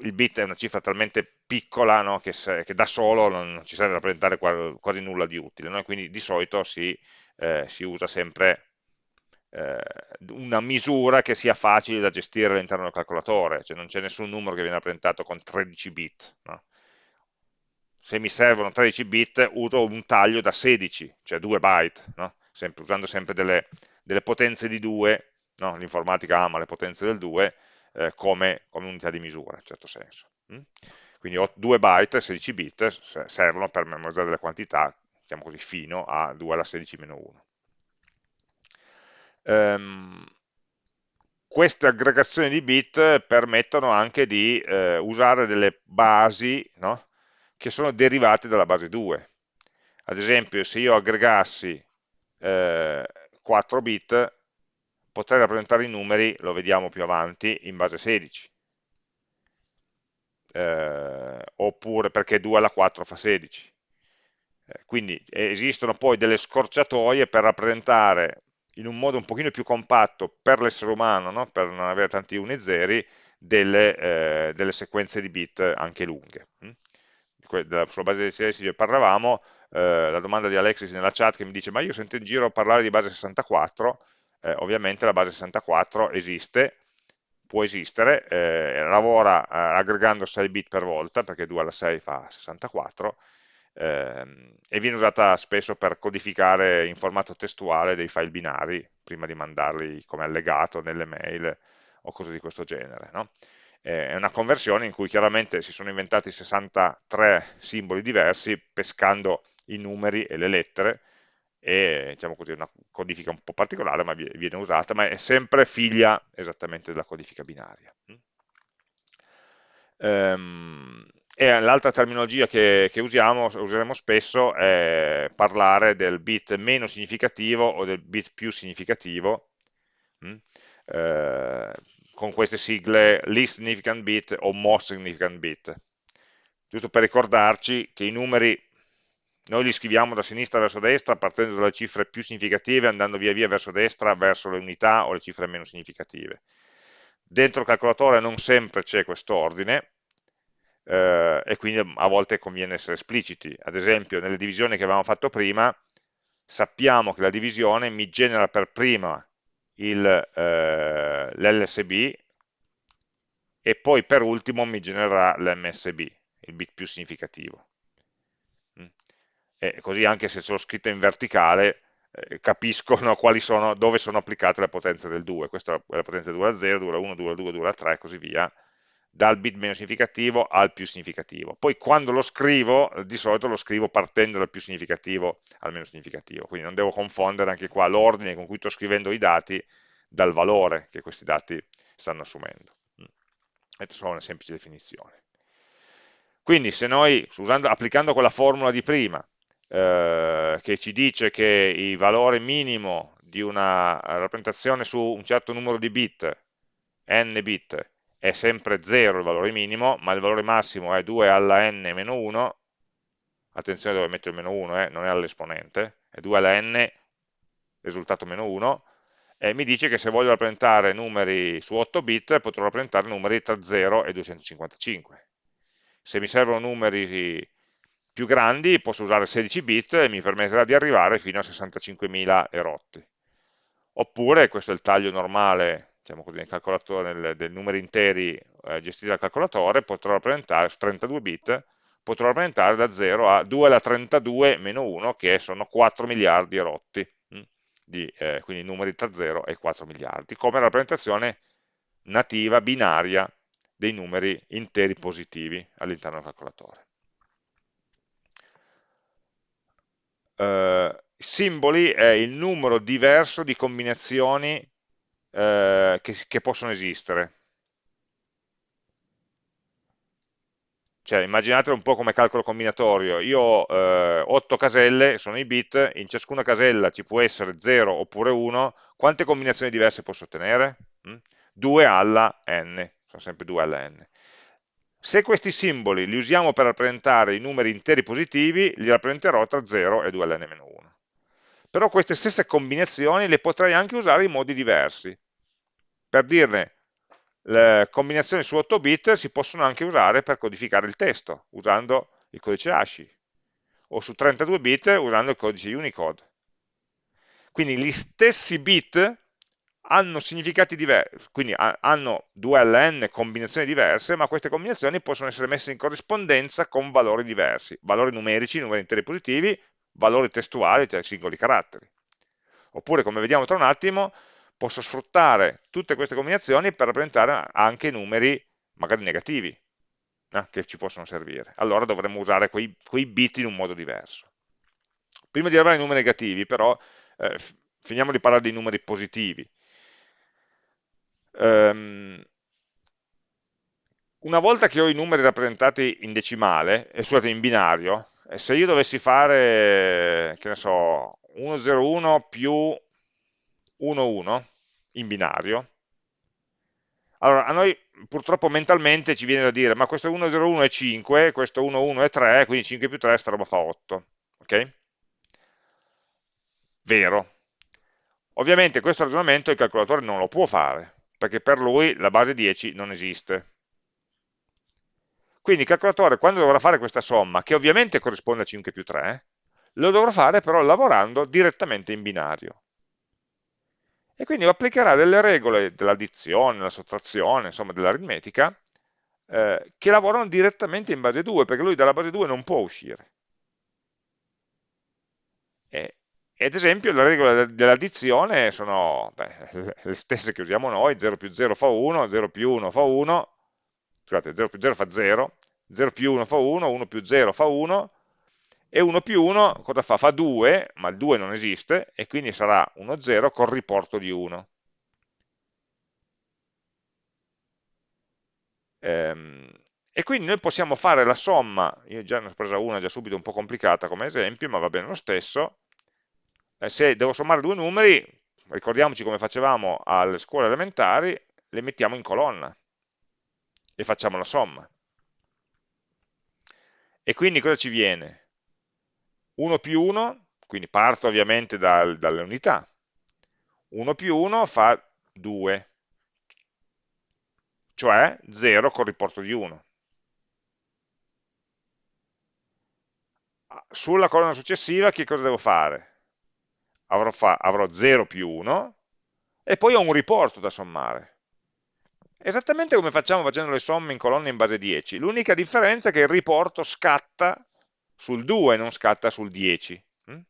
il bit è una cifra talmente piccola no, che, se, che, da solo non ci serve a rappresentare quasi nulla di utile, no? quindi di solito si, eh, si usa sempre eh, una misura che sia facile da gestire all'interno del calcolatore, cioè non c'è nessun numero che viene rappresentato con 13 bit. No? Se mi servono 13 bit uso un taglio da 16, cioè 2 byte, sempre, usando sempre delle, delle potenze di 2, l'informatica ama le potenze del 2, eh, come, come, unità di misura, in certo senso. Mm? Quindi 2 byte, 16 bit, servono per memorizzare delle quantità, diciamo così, fino a 2 alla 16 meno 1. Um, queste aggregazioni di bit permettono anche di eh, usare delle basi no? Che sono derivate dalla base 2. Ad esempio, se io aggregassi eh, 4 bit, potrei rappresentare i numeri, lo vediamo più avanti, in base 16. Eh, oppure perché 2 alla 4 fa 16. Eh, quindi esistono poi delle scorciatoie per rappresentare in un modo un pochino più compatto per l'essere umano, no? per non avere tanti uni e zeri, delle, eh, delle sequenze di bit anche lunghe. Sulla base dei 16 parlavamo, eh, la domanda di Alexis nella chat che mi dice ma io sento in giro parlare di base 64, eh, ovviamente la base 64 esiste, può esistere, eh, lavora eh, aggregando 6 bit per volta, perché 2 alla 6 fa 64, ehm, e viene usata spesso per codificare in formato testuale dei file binari, prima di mandarli come allegato nelle mail o cose di questo genere. No? È una conversione in cui chiaramente si sono inventati 63 simboli diversi pescando i numeri e le lettere è diciamo così, una codifica un po' particolare, ma viene usata, ma è sempre figlia esattamente della codifica binaria. Um, e l'altra terminologia che, che, usiamo, useremo spesso è parlare del bit meno significativo o del bit più significativo, mh? Con queste sigle least significant bit o most significant bit. Giusto per ricordarci che i numeri noi li scriviamo da sinistra verso destra partendo dalle cifre più significative andando via via verso destra verso le unità o le cifre meno significative. Dentro il calcolatore non sempre c'è quest'ordine eh, e quindi a volte conviene essere espliciti. Ad esempio nelle divisioni che avevamo fatto prima sappiamo che la divisione mi genera per prima eh, l'LSB e poi per ultimo mi genererà l'MSB, il bit più significativo. E così anche se sono scritte in verticale eh, capiscono sono, dove sono applicate le potenze del 2, questa è la potenza 2 a 0, 2 a 1, 2 a 2, 2 a 3 e così via, dal bit meno significativo al più significativo. Poi quando lo scrivo, di solito lo scrivo partendo dal più significativo al meno significativo, quindi non devo confondere anche qua l'ordine con cui sto scrivendo i dati dal valore che questi dati stanno assumendo. Questa è solo una semplice definizione. Quindi se noi, usando, applicando quella formula di prima, eh, che ci dice che il valore minimo di una rappresentazione su un certo numero di bit, n bit, è sempre 0 il valore minimo, ma il valore massimo è 2 alla n meno 1, attenzione dove metto il meno 1, eh, non è all'esponente, è 2 alla n, risultato meno 1, e mi dice che se voglio rappresentare numeri su 8 bit potrò rappresentare numeri tra 0 e 255. Se mi servono numeri più grandi posso usare 16 bit e mi permetterà di arrivare fino a 65.000 erotti. Oppure, questo è il taglio normale, diciamo così, nel calcolatore, dei numeri interi eh, gestiti dal calcolatore, potrò rappresentare, su 32 bit, potrò rappresentare da 0 a 2 alla 32 meno 1, che sono 4 miliardi erotti, hm? di, eh, quindi numeri tra 0 e 4 miliardi, come rappresentazione nativa, binaria, dei numeri interi positivi all'interno del calcolatore. Uh, simboli è il numero diverso di combinazioni uh, che, che possono esistere. Cioè, immaginatelo un po' come calcolo combinatorio. Io ho eh, 8 caselle, sono i bit, in ciascuna casella ci può essere 0 oppure 1. Quante combinazioni diverse posso ottenere? Mm? 2 alla n, sono sempre 2 alla n. Se questi simboli li usiamo per rappresentare i numeri interi positivi, li rappresenterò tra 0 e 2 alla n-1. Però queste stesse combinazioni le potrei anche usare in modi diversi. Per dirne, le combinazioni su 8 bit si possono anche usare per codificare il testo, usando il codice ASCII, o su 32 bit usando il codice Unicode. Quindi gli stessi bit hanno significati diversi, quindi hanno 2 ln combinazioni diverse, ma queste combinazioni possono essere messe in corrispondenza con valori diversi, valori numerici, numeri interi positivi, valori testuali, cioè singoli caratteri. Oppure, come vediamo tra un attimo, posso sfruttare tutte queste combinazioni per rappresentare anche numeri magari negativi eh, che ci possono servire. Allora dovremmo usare quei, quei, bit in un modo diverso. Prima di arrivare ai numeri negativi, però, eh, finiamo di parlare dei numeri positivi. Um, una volta che ho i numeri rappresentati in decimale, e scusate, in binario, se io dovessi fare, che ne so, 101 più 11 in binario, allora a noi purtroppo mentalmente ci viene da dire, ma questo 101 è 5, questo 11 è 3, quindi 5 più 3 sta roba fa 8, ok? Vero. Ovviamente questo ragionamento il calcolatore non lo può fare, perché per lui la base 10 non esiste. Quindi il calcolatore quando dovrà fare questa somma, che ovviamente corrisponde a 5 più 3, lo dovrà fare però lavorando direttamente in binario. E quindi applicherà delle regole dell'addizione, della sottrazione, insomma dell'aritmetica, eh, che lavorano direttamente in base 2, perché lui dalla base 2 non può uscire. E, ad esempio le regole dell'addizione sono beh, le stesse che usiamo noi, 0 più 0 fa 1, 0 più 1 fa 1, scusate, 0 più 0 fa 0, 0 più 1 fa 1, 1 più 0 fa 1, e 1 più 1 cosa fa? Fa 2, ma il 2 non esiste, e quindi sarà 1, 0 col riporto di 1. Ehm, e quindi noi possiamo fare la somma, io già ne ho presa una già subito un po' complicata come esempio, ma va bene lo stesso, eh, se devo sommare due numeri, ricordiamoci come facevamo alle scuole elementari, le mettiamo in colonna e facciamo la somma. E quindi cosa ci viene? 1 più 1, quindi parto ovviamente dal, dalle unità, 1 più 1 fa 2, cioè 0 con riporto di 1. Sulla colonna successiva che cosa devo fare? avrò, fa, avrò 0 più 1 e poi ho un riporto da sommare. Esattamente come facciamo facendo le somme in colonne in base 10, l'unica differenza è che il riporto scatta sul 2, non scatta sul 10. Mm?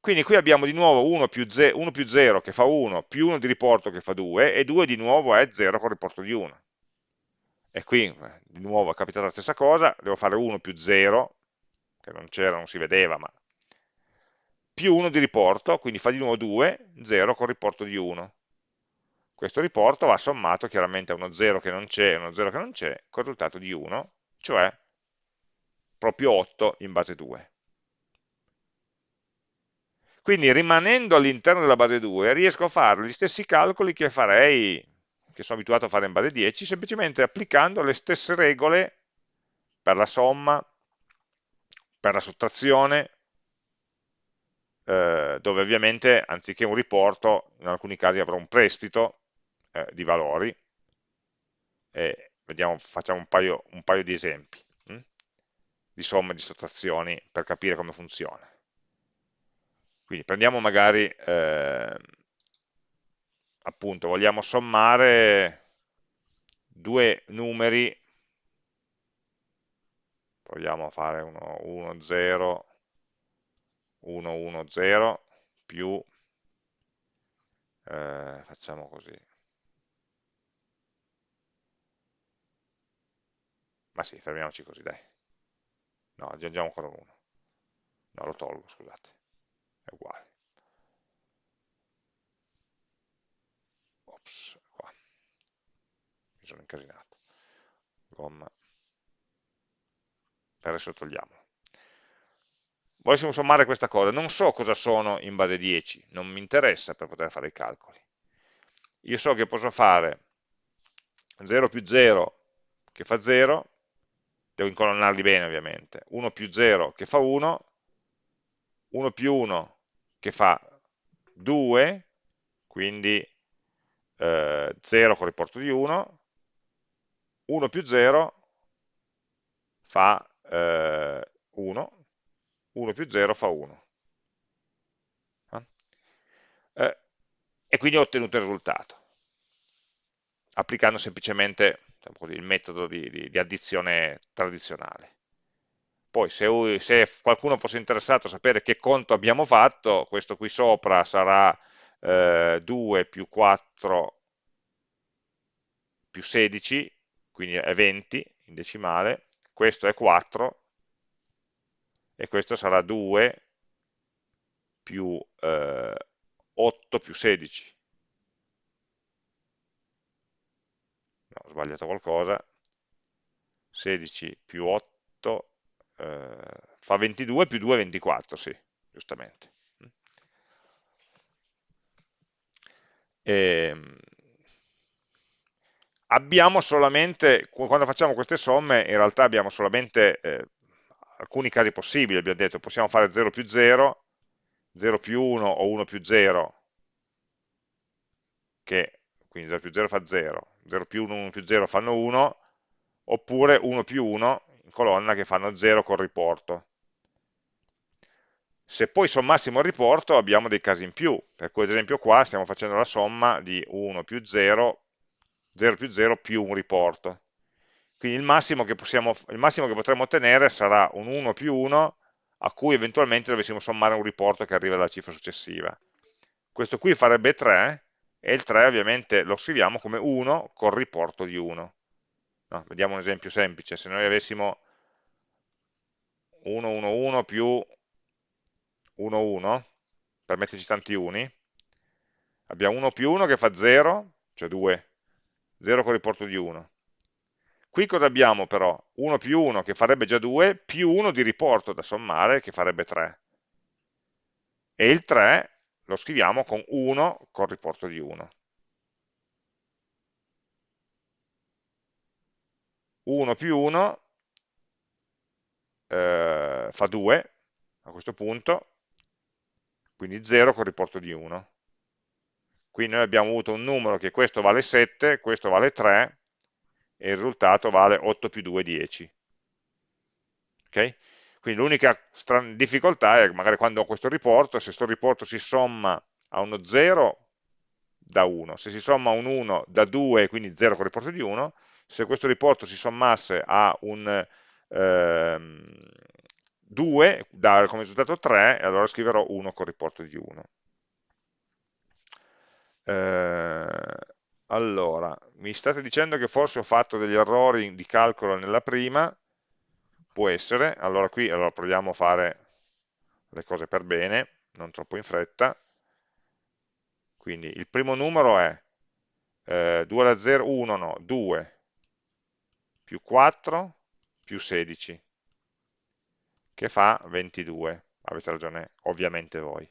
Quindi qui abbiamo di nuovo 1 più, 0, 1 più 0 che fa 1, più 1 di riporto che fa 2, e 2 di nuovo è 0 con riporto di 1. E qui eh, di nuovo è capitata la stessa cosa, devo fare 1 più 0, che non c'era, non si vedeva, ma più 1 di riporto, quindi fa di nuovo 2, 0 con riporto di 1. Questo riporto va sommato chiaramente a uno 0 che non c'è e uno 0 che non c'è, con il risultato di 1, cioè proprio 8 in base 2. Quindi rimanendo all'interno della base 2 riesco a fare gli stessi calcoli che farei, che sono abituato a fare in base 10, semplicemente applicando le stesse regole per la somma, per la sottrazione, eh, dove ovviamente anziché un riporto, in alcuni casi avrò un prestito eh, di valori, e vediamo facciamo un paio, un paio di esempi hm? di somme di sottrazioni per capire come funziona. Quindi prendiamo magari, eh, appunto, vogliamo sommare due numeri, proviamo a fare 1, 1, 0, 1, 1, 0, più, eh, facciamo così, ma sì, fermiamoci così, dai. No, aggiungiamo ancora uno. No, lo tolgo, scusate. È uguale. Ops, qua. Mi sono incasinato. Gomma. Per adesso togliamolo. Volessimo sommare questa cosa. Non so cosa sono in base 10, non mi interessa per poter fare i calcoli. Io so che posso fare 0 più 0 che fa 0, devo incolonnarli bene ovviamente, 1 più 0 che fa 1, 1 più 1 che fa 2, quindi eh, 0 con riporto di 1, 1 più 0 fa eh, 1, 1 più 0 fa 1. Eh, e quindi ho ottenuto il risultato, applicando semplicemente diciamo così, il metodo di, di, di, addizione tradizionale. Poi se, se, qualcuno fosse interessato a sapere che conto abbiamo fatto, questo qui sopra sarà eh, 2 più 4 più 16, quindi è 20 in decimale, questo è 4 e questo sarà 2 più eh, 8 più 16, sbagliato qualcosa, 16 più 8 eh, fa 22 più 2 24, sì, giustamente. E, ehm, abbiamo solamente, quando facciamo queste somme, in realtà abbiamo solamente eh, alcuni casi possibili, abbiamo detto, possiamo fare 0 più 0, 0 più 1 o 1 più 0, che quindi 0 più 0 fa 0, 0 più 1, 1 più 0 fanno 1, oppure 1 più 1 in colonna che fanno 0 col riporto. Se poi sommassimo il riporto abbiamo dei casi in più, per cui ad esempio qua stiamo facendo la somma di 1 più 0, 0 più 0 più un riporto. Quindi il massimo che, possiamo, il massimo che potremo ottenere sarà un 1 più 1 a cui eventualmente dovessimo sommare un riporto che arriva dalla cifra successiva. Questo qui farebbe 3, e il 3 ovviamente lo scriviamo come 1 col riporto di 1. No, vediamo un esempio semplice, se noi avessimo 1, 1, 1 più 1, 1, per metterci tanti uni, abbiamo 1 più 1 che fa 0, cioè 2, 0 con riporto di 1. Qui cosa abbiamo però? 1 più 1 che farebbe già 2, più 1 di riporto da sommare che farebbe 3. E il 3 lo scriviamo con 1 col riporto di 1. 1 più 1 eh, fa 2 a questo punto, quindi 0 col riporto di 1. Qui noi abbiamo avuto un numero che questo vale 7, questo vale 3 e il risultato vale 8 più 2, 10. Okay? Quindi l'unica difficoltà è magari quando ho questo riporto, se questo riporto si somma a uno 0 da 1, se si somma a un 1 da 2, quindi 0 con riporto di 1, se questo riporto si sommasse a un ehm, 2, dà come risultato 3, allora scriverò 1 con riporto di 1. Eh, allora, mi state dicendo che forse ho fatto degli errori di calcolo nella prima, può essere, allora qui allora proviamo a fare le cose per bene, non troppo in fretta, quindi il primo numero è eh, 2 alla 0, 1 no, 2 più 4 più 16, che fa 22, avete ragione ovviamente voi.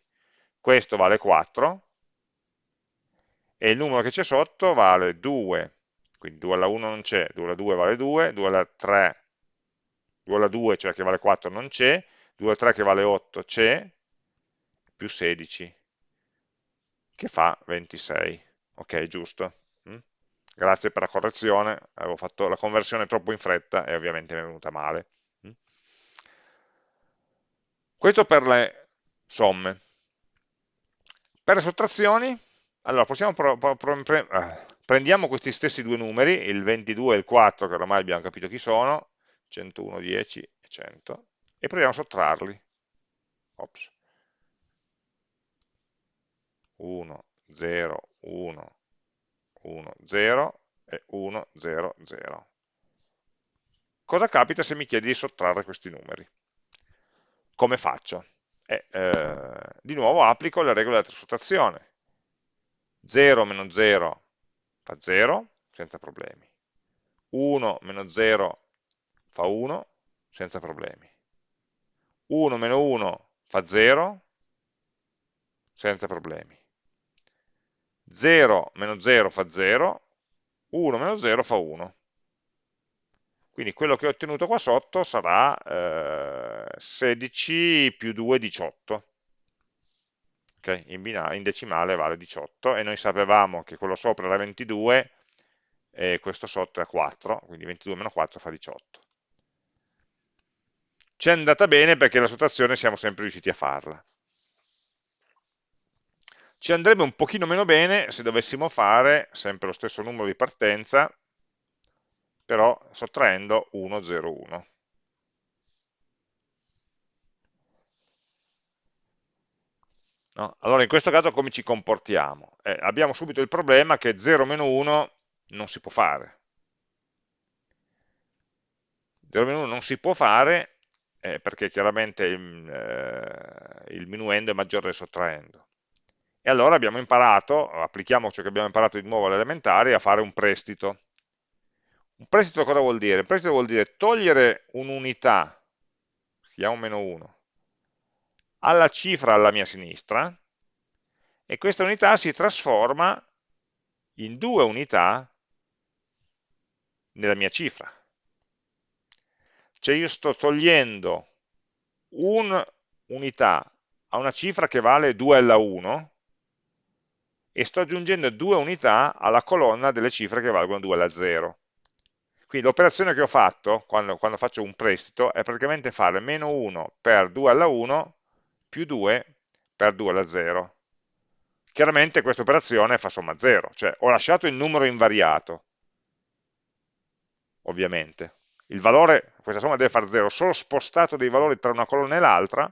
Questo vale 4, e il numero che c'è sotto vale 2, quindi 2 alla 1 non c'è, 2 alla 2 vale 2, 2 alla 3 2 alla 2, cioè che vale 4, non c'è, 2 alla 3 che vale 8 c'è, più 16, che fa 26. Ok, giusto? Mm? grazie per la correzione, avevo fatto la conversione troppo in fretta e ovviamente mi è venuta male. Questo per le somme. Per le sottrazioni, allora possiamo pro, pro, pro, pre, eh, prendiamo questi stessi due numeri, il 22 e il 4, che ormai abbiamo capito chi sono, 101, 10 e 100, e proviamo a sottrarli. Ops. 1, 0, 1, 1, 0 e 1, 0, 0. Cosa capita se mi chiedi di sottrarre questi numeri? Come faccio? Eh, eh, di nuovo applico le regole della sottrazione. 0 meno 0 fa 0, senza problemi. 1 meno 0 fa 1, senza problemi. 1 meno 1 fa 0, senza problemi. 0 meno 0 fa 0, 1 meno 0 fa 1. Quindi quello che ho ottenuto qua sotto sarà eh, 16 più 2, 18. Okay? In, in, decimale vale 18 e noi sapevamo che quello sopra era 22 e questo sotto è 4, quindi 22 meno 4 fa 18. Ci è andata bene perché la sottrazione siamo sempre riusciti a farla. Ci andrebbe un pochino meno bene se dovessimo fare sempre lo stesso numero di partenza, però sottraendo 1, 0, 1. No? Allora in questo caso come ci comportiamo? Eh, abbiamo subito il problema che 0 meno 1 non si può fare. 0 meno 1 non si può fare eh, perché chiaramente il, eh, il minuendo è maggiore del sottraendo. E allora abbiamo imparato, applichiamo ciò che abbiamo imparato di nuovo all'elementare, a fare un prestito. Un prestito cosa vuol dire? Un prestito vuol dire togliere un'unità, chiamo meno 1, alla cifra alla mia sinistra, e questa unità si trasforma in due unità nella mia cifra. Cioè io sto togliendo un'unità a una cifra che vale 2 alla 1 e sto aggiungendo due unità alla colonna delle cifre che valgono 2 alla 0. Quindi l'operazione che ho fatto quando, quando, faccio un prestito è praticamente fare meno 1 per 2 alla 1 più 2 per 2 alla 0. Chiaramente questa operazione fa somma 0, cioè ho lasciato il numero invariato, ovviamente. Il valore, questa somma deve fare 0, ho solo spostato dei valori tra una colonna e l'altra,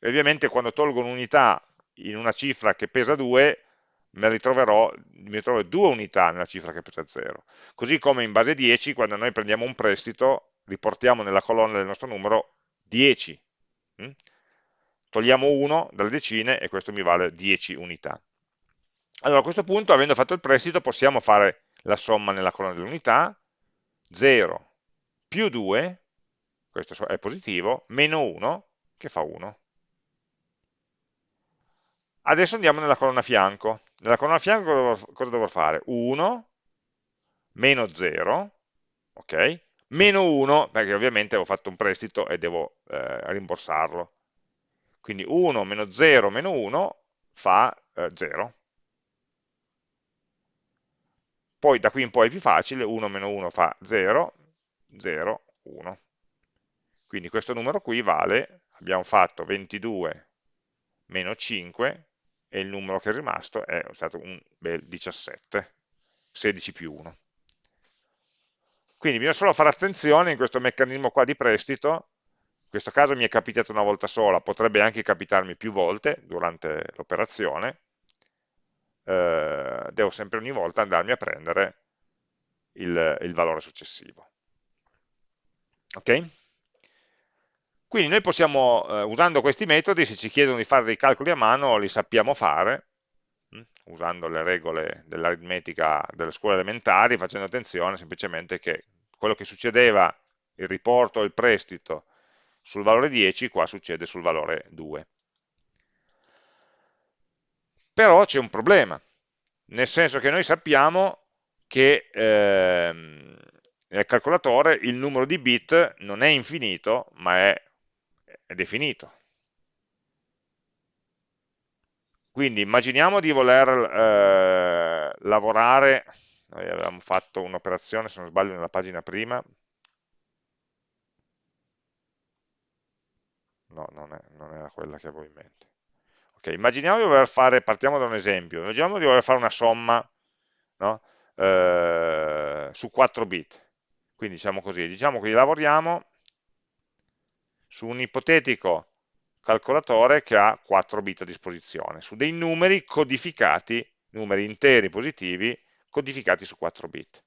e ovviamente quando tolgo un'unità in una cifra che pesa 2, mi ritroverò, mi ritroverò due unità nella cifra che pesa 0. Così come in base 10, quando noi prendiamo un prestito, riportiamo nella colonna del nostro numero 10. Mm? Togliamo 1 dalle decine e questo mi vale 10 unità. Allora a questo punto, avendo fatto il prestito, possiamo fare la somma nella colonna dell'unità, 0 più 2, questo è positivo, meno 1, che fa 1. Adesso andiamo nella colonna fianco. Nella colonna fianco cosa dovrò fare? 1, meno 0, ok? Meno 1, perché ovviamente ho fatto un prestito e devo eh, rimborsarlo. Quindi 1 meno 0 meno 1 fa eh, 0. Poi da qui in poi è più facile, 1 meno 1 fa 0, 0, 1. Quindi questo numero qui vale, abbiamo fatto 22 meno 5, e il numero che è rimasto è stato un bel 17, 16 più 1. Quindi bisogna solo fare attenzione in questo meccanismo qua di prestito, in questo caso mi è capitato una volta sola, potrebbe anche capitarmi più volte durante l'operazione, eh, devo sempre ogni volta andarmi a prendere il, il valore successivo. Ok? Quindi noi possiamo, eh, usando questi metodi, se ci chiedono di fare dei calcoli a mano, li sappiamo fare, mh, hm, usando le regole dell'aritmetica delle scuole elementari, facendo attenzione semplicemente che quello che succedeva, il riporto il prestito, sul valore 10, qua succede sul valore 2. Però c'è un problema, nel senso che noi sappiamo che ehm, nel calcolatore il numero di bit non è infinito, ma è è definito. Quindi immaginiamo di voler eh, lavorare noi avevamo fatto un'operazione, se non sbaglio, nella pagina prima, no, non, è, non era quella che avevo in mente. Ok, immaginiamo di voler fare, partiamo da un esempio, immaginiamo di voler fare una somma no? eh, su 4 bit, quindi diciamo così, diciamo che lavoriamo su un ipotetico calcolatore che ha 4 bit a disposizione, su dei numeri codificati, numeri interi positivi, codificati su 4 bit.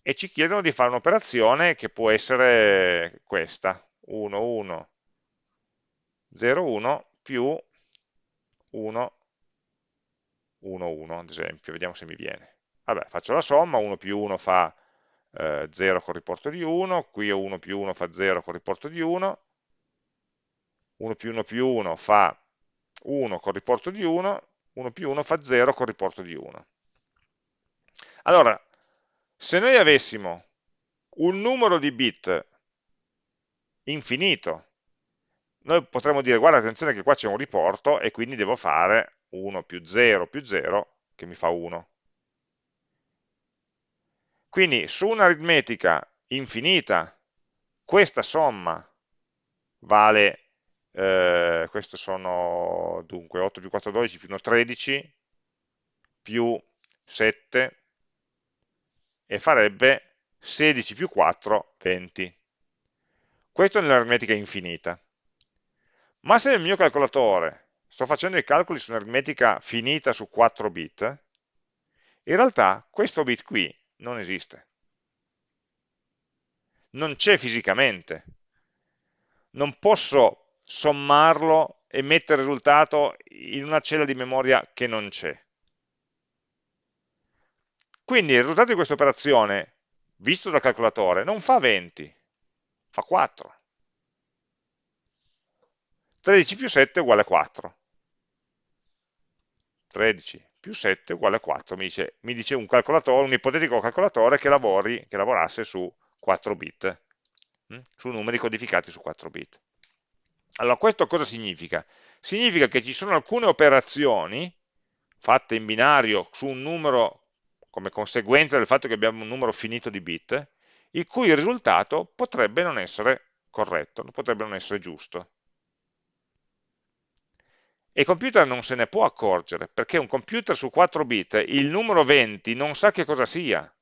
E ci chiedono di fare un'operazione che può essere questa, 1, 1, 0, 1 più 1, 1, 1, ad esempio, vediamo se mi viene. Vabbè, faccio la somma, 1 più 1 fa eh, 0 con riporto di 1, qui 1 più 1 fa 0 con riporto di 1, 1 più 1 più 1 fa 1 con riporto di 1, 1 più 1 fa 0 con riporto di 1. Allora, se noi avessimo un numero di bit infinito, noi potremmo dire, guarda attenzione che qua c'è un riporto e quindi devo fare 1 più 0 più 0 che mi fa 1. Quindi su un'aritmetica infinita, questa somma vale, eh, questo sono dunque 8 più 4, 12 più 1, 13, più 7, e farebbe 16 più 4, 20. Questo è nell'aritmetica infinita. Ma se nel mio calcolatore sto facendo i calcoli su un'aritmetica finita su 4 bit, in realtà questo bit qui non esiste. Non c'è fisicamente. Non posso sommarlo e mettere il risultato in una cella di memoria che non c'è. Quindi il risultato di questa operazione, visto dal calcolatore, non fa 20, fa 4. 13 più 7 è uguale a 4. 13 più 7 uguale a 4, mi dice, mi dice un, un, ipotetico calcolatore che, lavori, che lavorasse su 4 bit, hm? su numeri codificati su 4 bit. Allora, questo cosa significa? Significa che ci sono alcune operazioni fatte in binario su un numero come conseguenza del fatto che abbiamo un numero finito di bit, il cui risultato potrebbe non essere corretto, potrebbe non essere giusto. E il computer non se ne può accorgere, perché un computer su 4 bit, il numero 20 non sa che cosa sia.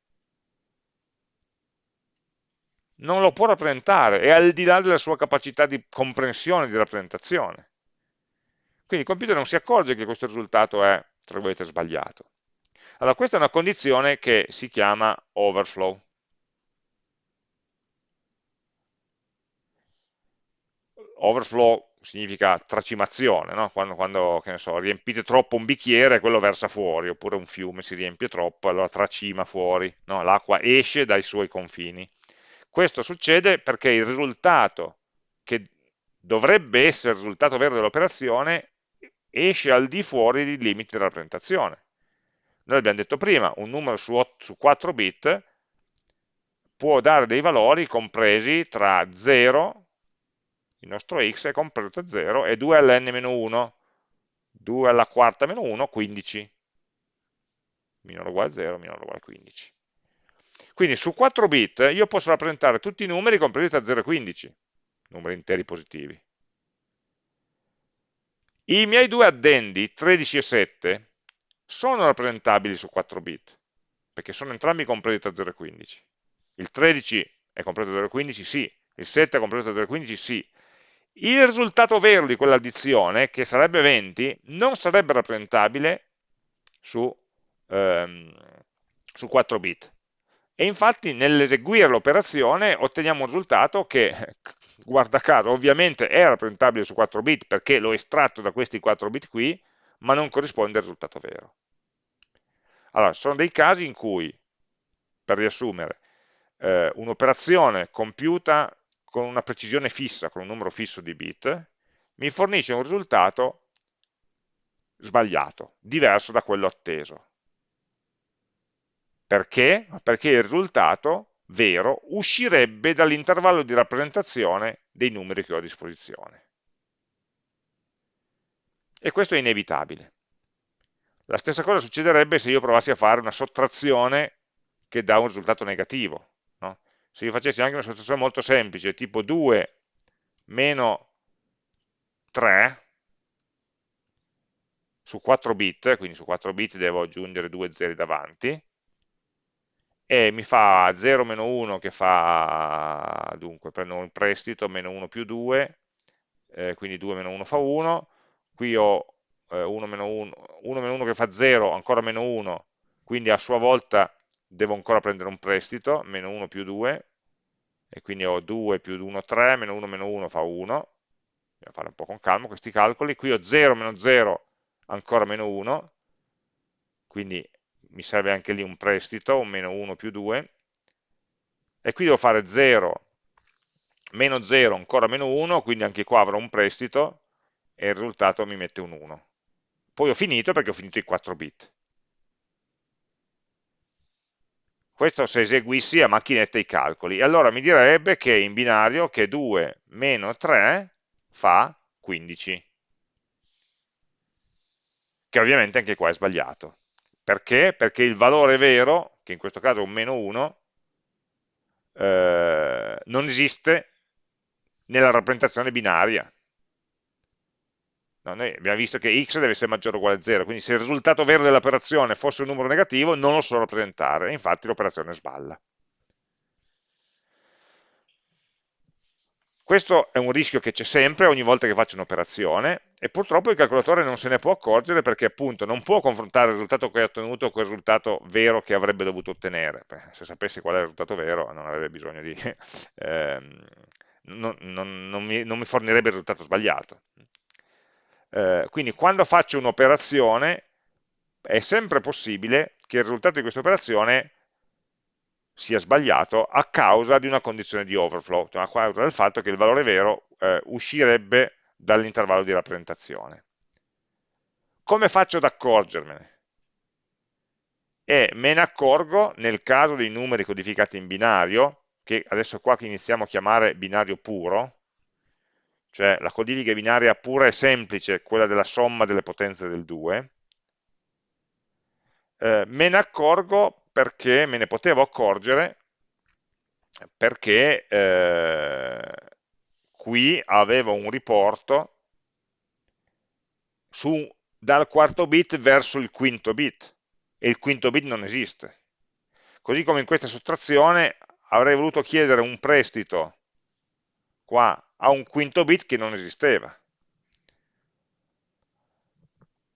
Non lo può rappresentare, è al di là della sua capacità di comprensione di rappresentazione. Quindi il computer non si accorge che questo risultato è, tra virgolette, sbagliato. Allora, questa è una condizione che si chiama overflow. Overflow significa tracimazione, no? quando, quando so, riempite troppo un bicchiere quello versa fuori, oppure un fiume si riempie troppo, allora tracima fuori, no? l'acqua esce dai suoi confini. Questo succede perché il risultato che dovrebbe essere il risultato vero dell'operazione esce al di fuori dei limiti della rappresentazione. Noi abbiamo detto prima, un numero su, 8, su 4 bit può dare dei valori compresi tra 0 il nostro x è compreso tra 0 e 2 all'n-1, 2 alla quarta meno 1, 15, minore uguale a 0, minore uguale a 15. Quindi su 4 bit io posso rappresentare tutti i numeri compresi tra 0 e 15, numeri interi positivi. I miei due addendi, 13 e 7, sono rappresentabili su 4 bit, perché sono entrambi compresi tra 0 e 15. Il 13 è compreso tra 0 e 15? Sì. Il 7 è compreso tra 0 e 15? Sì. Il risultato vero di quell'addizione, che sarebbe 20, non sarebbe rappresentabile su, ehm, su 4 bit. E infatti nell'eseguire l'operazione otteniamo un risultato che, guarda caso, ovviamente è rappresentabile su 4 bit perché l'ho estratto da questi 4 bit qui, ma non corrisponde al risultato vero. Allora, sono dei casi in cui, per riassumere, eh, un'operazione compiuta con una precisione fissa, con un numero fisso di bit, mi fornisce un risultato sbagliato, diverso da quello atteso. Perché? Perché il risultato vero uscirebbe dall'intervallo di rappresentazione dei numeri che ho a disposizione. E questo è inevitabile. La stessa cosa succederebbe se io provassi a fare una sottrazione che dà un risultato negativo. Se io facessi anche una sottrazione molto semplice, tipo 2 meno 3 su 4 bit, quindi su 4 bit devo aggiungere due zeri davanti, e mi fa 0 meno 1 che fa, dunque prendo un prestito, meno 1 più 2, eh, quindi 2 meno 1 fa 1, qui ho eh, 1 meno 1, 1 meno 1 che fa 0, ancora meno 1, quindi a sua volta devo ancora prendere un prestito, meno 1 più 2, e quindi ho 2 più 1, 3, meno 1 meno 1 fa 1, devo fare un po' con calma questi calcoli, qui ho 0 meno 0, ancora meno 1, quindi mi serve anche lì un prestito, un meno 1 più 2, e qui devo fare 0, meno 0, ancora meno 1, quindi anche qua avrò un prestito, e il risultato mi mette un 1. Poi ho finito perché ho finito i 4 bit. Questo se eseguissi a macchinetta i calcoli. Allora mi direbbe che in binario che 2 meno 3 fa 15. Che ovviamente anche qua è sbagliato. Perché? Perché il valore vero, che in questo caso è un meno 1, eh, non esiste nella rappresentazione binaria. No, noi abbiamo visto che x deve essere maggiore o uguale a 0, quindi se il risultato vero dell'operazione fosse un numero negativo non lo so rappresentare, infatti l'operazione sballa. Questo è un rischio che c'è sempre ogni volta che faccio un'operazione e purtroppo il calcolatore non se ne può accorgere perché appunto non può confrontare il risultato che ha ottenuto con il risultato vero che avrebbe dovuto ottenere. Se sapesse qual è il risultato vero non avrebbe bisogno di... Ehm, non, non, non, mi, non mi fornirebbe il risultato sbagliato. Eh, quindi quando faccio un'operazione è sempre possibile che il risultato di questa operazione sia sbagliato a causa di una condizione di overflow, cioè a causa del fatto che il valore vero eh, uscirebbe dall'intervallo di rappresentazione. Come faccio ad accorgermene? E me ne accorgo nel caso dei numeri codificati in binario, che adesso qua iniziamo a chiamare binario puro, cioè la codifica binaria pura e semplice, quella della somma delle potenze del 2, eh, me ne accorgo perché, me ne potevo accorgere, perché eh, qui avevo un riporto su, dal quarto bit verso il quinto bit, e il quinto bit non esiste. Così come in questa sottrazione avrei voluto chiedere un prestito qua a un quinto bit che non esisteva.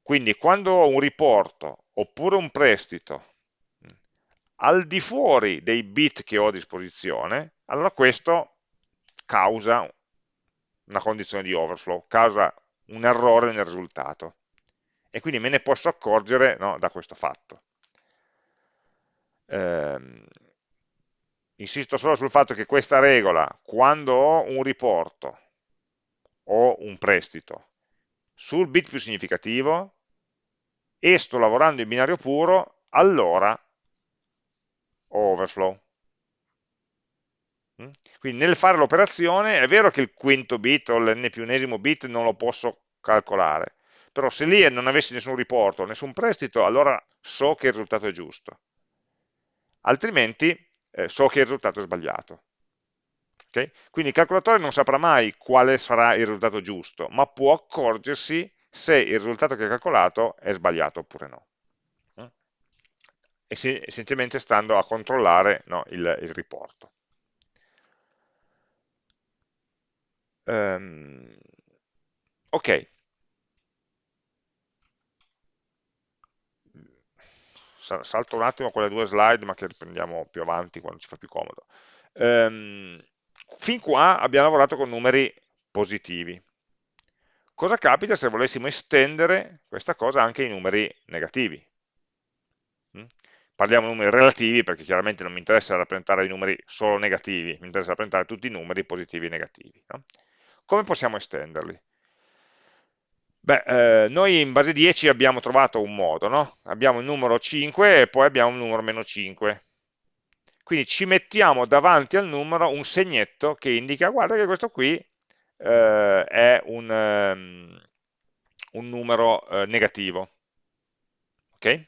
Quindi quando ho un riporto oppure un prestito al di fuori dei bit che ho a disposizione, allora questo causa una condizione di overflow, causa un errore nel risultato. E quindi me ne posso accorgere no, da questo fatto. Ehm, insisto solo sul fatto che questa regola, quando ho un riporto o un prestito sul bit più significativo e sto lavorando in binario puro, allora ho overflow. Mm? Quindi nel fare l'operazione è vero che il quinto bit o l'n più unesimo bit non lo posso calcolare, però se lì non avessi nessun riporto, nessun prestito, allora so che il risultato è giusto. Altrimenti eh, so che il risultato è sbagliato. Okay? Quindi il calcolatore non saprà mai quale sarà il risultato giusto, ma può accorgersi se il risultato che ha calcolato è sbagliato oppure no. Mm? Essenzialmente stando a controllare no, il, il, riporto. Um, ok, salto un attimo quelle due slide ma che riprendiamo più avanti quando ci fa più comodo. Ehm, fin qua abbiamo lavorato con numeri positivi. Cosa capita se volessimo estendere questa cosa anche ai numeri negativi? Mm? Parliamo di numeri relativi perché chiaramente non mi interessa rappresentare i numeri solo negativi, mi interessa rappresentare tutti i numeri positivi e negativi. No? Come possiamo estenderli? Beh, eh, noi in base 10 abbiamo trovato un modo, no? Abbiamo il numero 5 e poi abbiamo il numero meno 5. Quindi ci mettiamo davanti al numero un segnetto che indica, guarda che questo qui eh, è un, um, un numero eh, negativo. ok?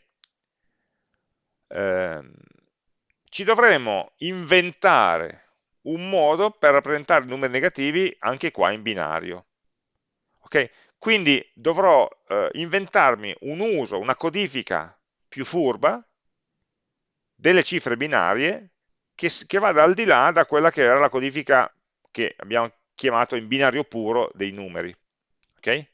Eh, ci dovremo inventare un modo per rappresentare i numeri negativi anche qua in binario. Okay? Quindi dovrò eh, inventarmi un uso, una codifica più furba delle cifre binarie che, che vada al di là da quella che era la codifica che abbiamo chiamato in binario puro dei numeri. Okay?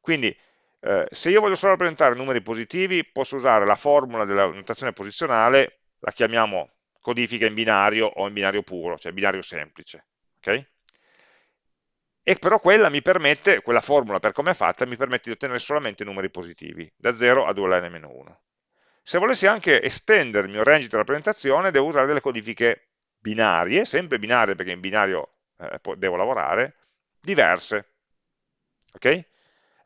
Quindi eh, se io voglio solo rappresentare numeri positivi, posso usare la formula della notazione posizionale, la chiamiamo codifica in binario o in binario puro, cioè binario semplice. Okay? E però quella mi permette, quella formula per come è fatta, mi permette di ottenere solamente numeri positivi, da 0 a 2 alla n-1. Se volessi anche estendere il mio range di rappresentazione, devo usare delle codifiche binarie, sempre binarie perché in binario eh, devo lavorare, diverse. Okay?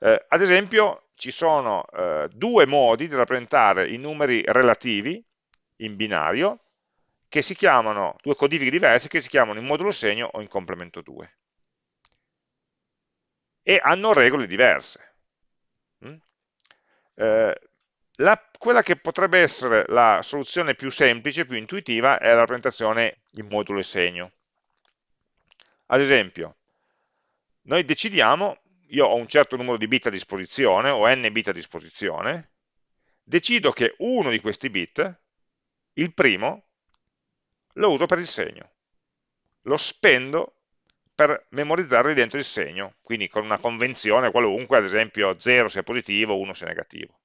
Eh, ad esempio ci sono eh, due modi di rappresentare i numeri relativi in binario, che si chiamano, due codifiche diverse, che si chiamano in modulo segno o in complemento 2. E hanno regole diverse. Mm? Eh, la, quella che potrebbe essere la soluzione più semplice, più intuitiva, è la rappresentazione in modulo e segno. Ad esempio, noi decidiamo io ho un certo numero di bit a disposizione, ho n bit a disposizione, decido che uno di questi bit, il primo, lo uso per il segno. Lo spendo per memorizzarlo dentro il segno, quindi con una convenzione qualunque, ad esempio 0 se è positivo, 1 se è negativo.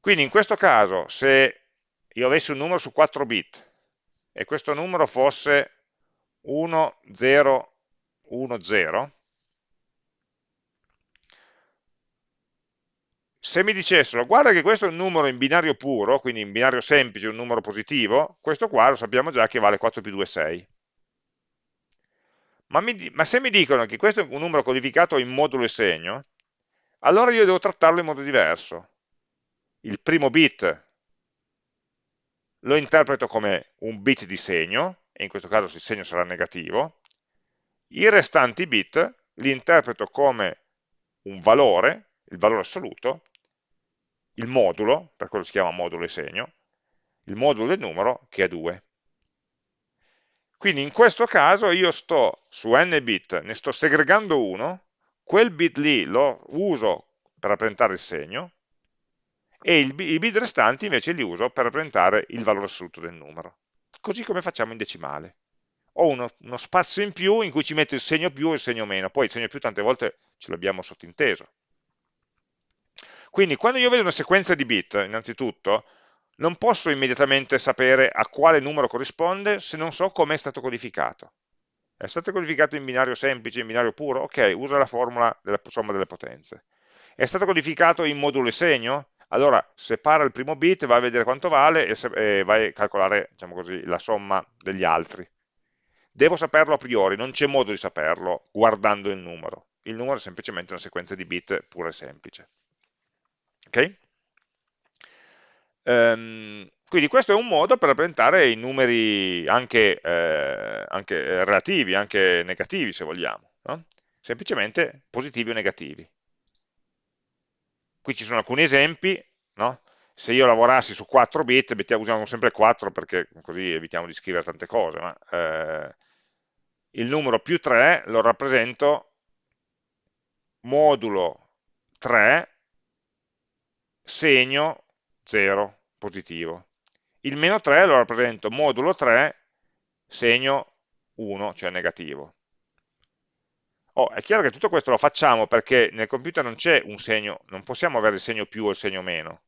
Quindi in questo caso, se io avessi un numero su 4 bit e questo numero fosse 1, 0, 1, 0, se mi dicessero guarda che questo è un numero in binario puro, quindi in binario semplice, un numero positivo, questo qua lo sappiamo già che vale 4 più 2 6. Ma, mi, ma se mi dicono che questo è un numero codificato in modulo e segno, allora io devo trattarlo in modo diverso. Il primo bit lo interpreto come un bit di segno, e in questo caso il segno sarà negativo, i restanti bit li interpreto come un valore, il valore assoluto, il modulo, per quello si chiama modulo e segno, il modulo del numero che è 2. Quindi in questo caso io sto su n bit, ne sto segregando uno, quel bit lì lo uso per rappresentare il segno, e il, i bit restanti invece li uso per rappresentare il valore assoluto del numero. Così come facciamo in decimale ho uno, uno, spazio in più in cui ci metto il segno più e il segno meno, poi il segno più tante volte ce l'abbiamo sottinteso. Quindi quando io vedo una sequenza di bit, innanzitutto, non posso immediatamente sapere a quale numero corrisponde se non so come è stato codificato. È stato codificato in binario semplice, in binario puro? Ok, usa la formula della somma delle potenze. È stato codificato in modulo e segno? Allora separa il primo bit, va a vedere quanto vale e, e vai a calcolare diciamo così, la somma degli altri devo saperlo a priori, non c'è modo di saperlo guardando il numero. Il numero è semplicemente una sequenza di bit pura e semplice. Ok? Um, quindi questo è un modo per rappresentare i numeri anche, eh, anche relativi, anche negativi se vogliamo, no? semplicemente positivi o negativi. Qui ci sono alcuni esempi, no? se io lavorassi su 4 bit, usiamo sempre 4 perché così evitiamo di scrivere tante cose, ma eh, il numero più 3 lo rappresento modulo 3 segno 0 positivo. Il meno 3 lo rappresento modulo 3 segno 1, cioè negativo. Oh, è chiaro che tutto questo lo facciamo perché nel computer non c'è un segno, non possiamo avere il segno più o il segno meno.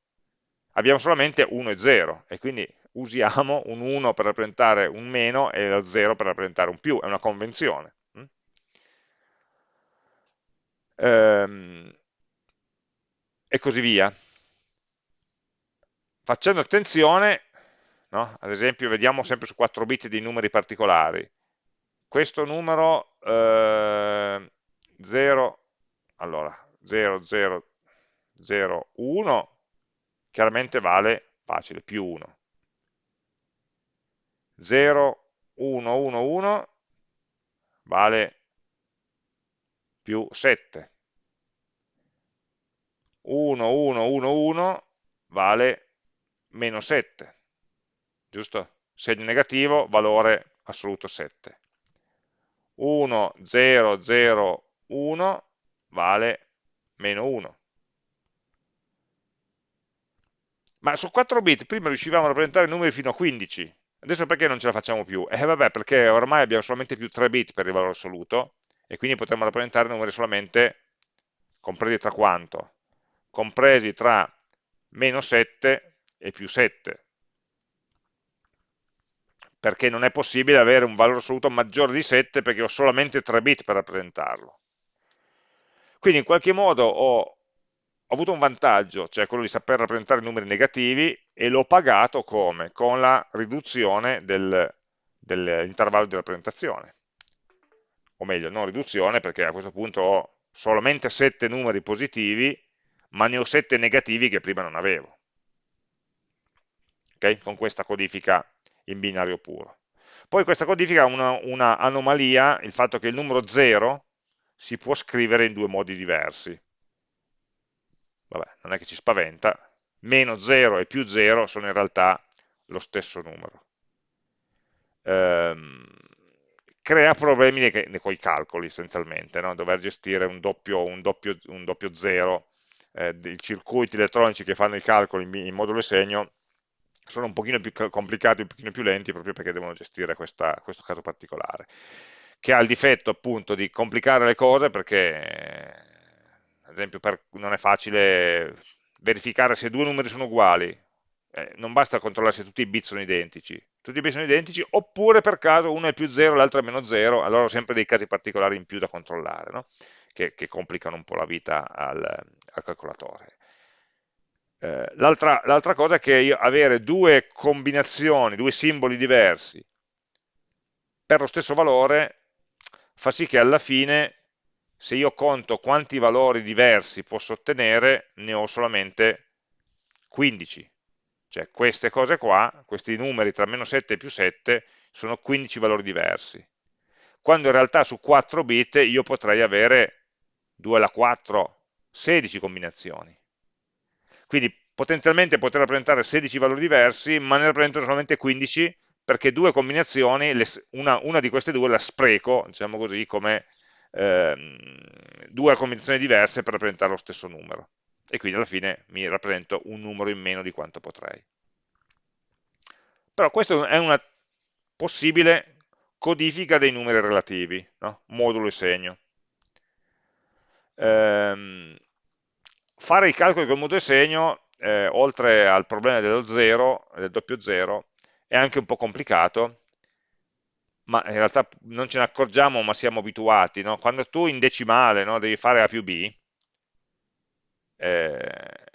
Abbiamo solamente 1 e 0 e quindi usiamo un 1 per rappresentare un meno e lo 0 per rappresentare un più, è una convenzione. Mm? Ehm, e così via. Facendo attenzione, no? ad esempio vediamo sempre su 4 bit dei numeri particolari, questo numero eh, 0, allora 0, 0, 0, 1, chiaramente vale facile, più 1. 0, 1, 1, 1 vale più 7. 1, 1, 1, 1 vale meno 7, giusto? Segno negativo, valore assoluto 7. 1, 0, 0, 1 vale meno 1. Ma su 4 bit prima riuscivamo a rappresentare numeri fino a 15, adesso perché non ce la facciamo più? Eh vabbè, perché ormai abbiamo solamente più 3 bit per il valore assoluto, e quindi potremmo rappresentare numeri solamente compresi tra quanto? Compresi tra meno 7 e più 7, perché non è possibile avere un valore assoluto maggiore di 7 perché ho solamente 3 bit per rappresentarlo. Quindi in qualche modo ho, ho avuto un vantaggio, cioè quello di saper rappresentare numeri negativi, e l'ho pagato come? Con la riduzione del, dell'intervallo di rappresentazione. O meglio, non riduzione, perché a questo punto ho solamente 7 numeri positivi, ma ne ho 7 negativi che prima non avevo. Okay? Con questa codifica in binario puro. Poi questa codifica ha una, una anomalia, il fatto che il numero 0 si può scrivere in due modi diversi. Vabbè, non è che ci spaventa, meno 0 e più 0 sono in realtà lo stesso numero. Ehm, crea problemi con i calcoli essenzialmente, no? dover gestire un doppio, un doppio, un doppio zero, eh, i circuiti elettronici che fanno i calcoli in, in modulo segno sono un pochino più complicati, un pochino più lenti proprio perché devono gestire questa, questo caso particolare, che ha il difetto appunto di complicare le cose perché, ad esempio, per, non è facile verificare se due numeri sono uguali, eh, non basta controllare se tutti i bit sono identici, tutti i bit sono identici, oppure per caso uno è più 0 e l'altro è meno 0, allora ho sempre dei casi particolari in più da controllare, no? che, che, complicano un po' la vita al, al calcolatore. Eh, L'altra cosa è che io, avere due combinazioni, due simboli diversi per lo stesso valore fa sì che alla fine se io conto quanti valori diversi posso ottenere ne ho solamente 15 cioè queste cose qua, questi numeri tra meno 7 e più 7 sono 15 valori diversi. Quando in realtà su 4 bit io potrei avere 2 alla 4 16 combinazioni quindi potenzialmente poter rappresentare 16 valori diversi, ma ne rappresento solamente 15 perché due combinazioni, una, una di queste due la spreco, diciamo così, come ehm, due combinazioni diverse per rappresentare lo stesso numero. E quindi alla fine mi rappresento un numero in meno di quanto potrei. Però questa è una possibile codifica dei numeri relativi, no? modulo e segno. Ehm, fare i calcoli col modulo e segno, eh, oltre al problema dello zero, del doppio zero, è anche un po' complicato, ma in realtà non ce ne accorgiamo, ma siamo abituati. No? Quando tu in decimale no, devi fare A più B, eh,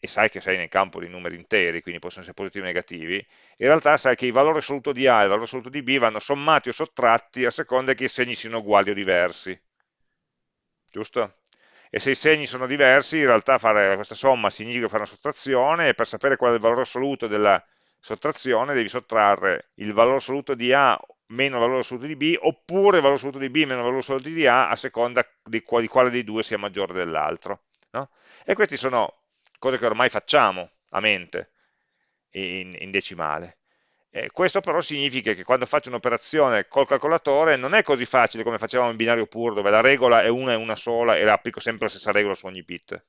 e sai che sei nel campo di numeri interi, quindi possono essere positivi o negativi, in realtà sai che il valore assoluto di A e il valore assoluto di B vanno sommati o sottratti a seconda che i segni siano uguali o diversi. Giusto? E se i segni sono diversi in realtà fare questa somma significa fare una sottrazione e per sapere qual è il valore assoluto della sottrazione devi sottrarre il valore assoluto di A meno il valore assoluto di B oppure il valore assoluto di B meno il valore assoluto di A a seconda di, quale, di quale dei due sia maggiore dell'altro no? e queste sono cose che ormai facciamo a mente in, in decimale eh, questo però significa che quando faccio un'operazione col calcolatore non è così facile come facevamo in binario puro, dove la regola è una e una sola e applico sempre la stessa regola su ogni bit.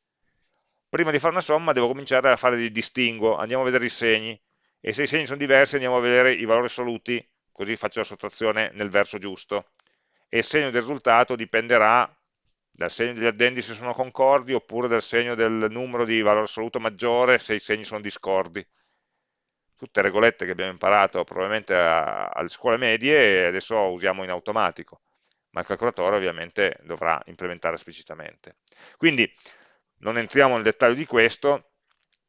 Prima di fare una somma devo cominciare a fare dei distinguo, andiamo a vedere i segni, e se i segni sono diversi andiamo a vedere i valori assoluti, così faccio la sottrazione nel verso giusto. E il segno del risultato dipenderà dal segno degli addendi se sono concordi, oppure dal segno del numero di valore assoluto maggiore se i segni sono discordi tutte regolette che abbiamo imparato probabilmente a, alle scuole medie e adesso usiamo in automatico, ma il calcolatore ovviamente dovrà implementare esplicitamente. Quindi non entriamo nel dettaglio di questo,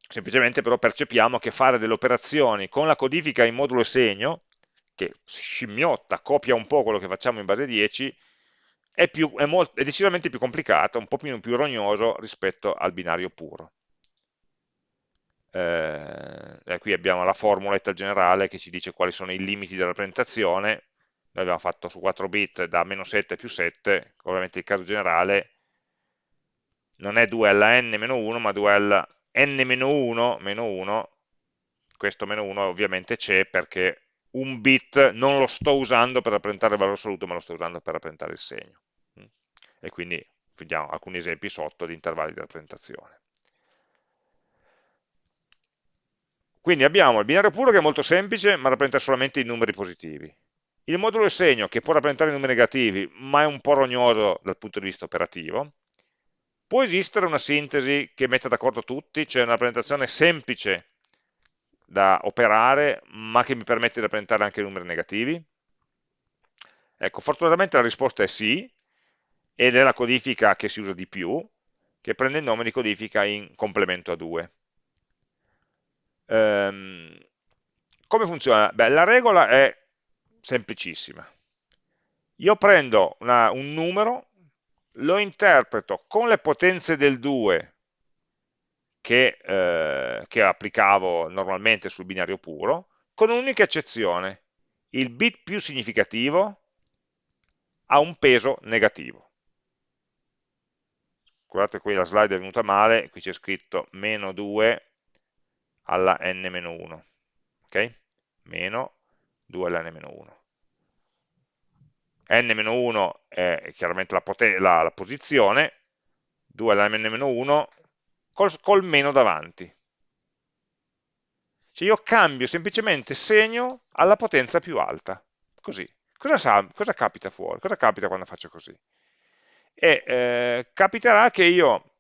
semplicemente però percepiamo che fare delle operazioni con la codifica in modulo segno, che scimmiotta, copia un po' quello che facciamo in base 10, è, più, è, molto, è decisamente più complicato, un po' più, più rognoso rispetto al binario puro eh, qui abbiamo la formuletta generale che ci dice quali sono i limiti della rappresentazione, noi abbiamo fatto su 4 bit da meno 7 a più 7, ovviamente il caso generale non è 2 alla n meno 1, ma 2 alla n meno 1 meno 1, questo meno 1 ovviamente c'è perché un bit non lo sto usando per rappresentare il valore assoluto, ma lo sto usando per rappresentare il segno. E quindi vediamo alcuni esempi sotto di intervalli di rappresentazione. Quindi abbiamo il binario puro che è molto semplice, ma rappresenta solamente i numeri positivi. Il modulo di segno che può rappresentare i numeri negativi, ma è un po' rognoso dal punto di vista operativo. Può esistere una sintesi che metta d'accordo tutti, cioè una rappresentazione semplice da operare, ma che mi permette di rappresentare anche i numeri negativi? Ecco, fortunatamente la risposta è sì, ed è la codifica che si usa di più, che prende il nome di codifica in complemento a 2. Ehm, come funziona? Beh, la regola è semplicissima. Io prendo una, un numero, lo interpreto con le potenze del 2 che, eh, che applicavo normalmente sul binario puro, con un'unica eccezione. Il bit più significativo ha un peso negativo. Guardate qui la slide è venuta male, qui c'è scritto meno 2 alla n-1, ok? Meno 2 alla n-1. n-1 è chiaramente la, la, la posizione, 2 alla n-1 col, col meno davanti. Cioè io cambio semplicemente segno alla potenza più alta, così. Cosa, sa, cosa capita fuori? Cosa capita quando faccio così? E eh, capiterà che io,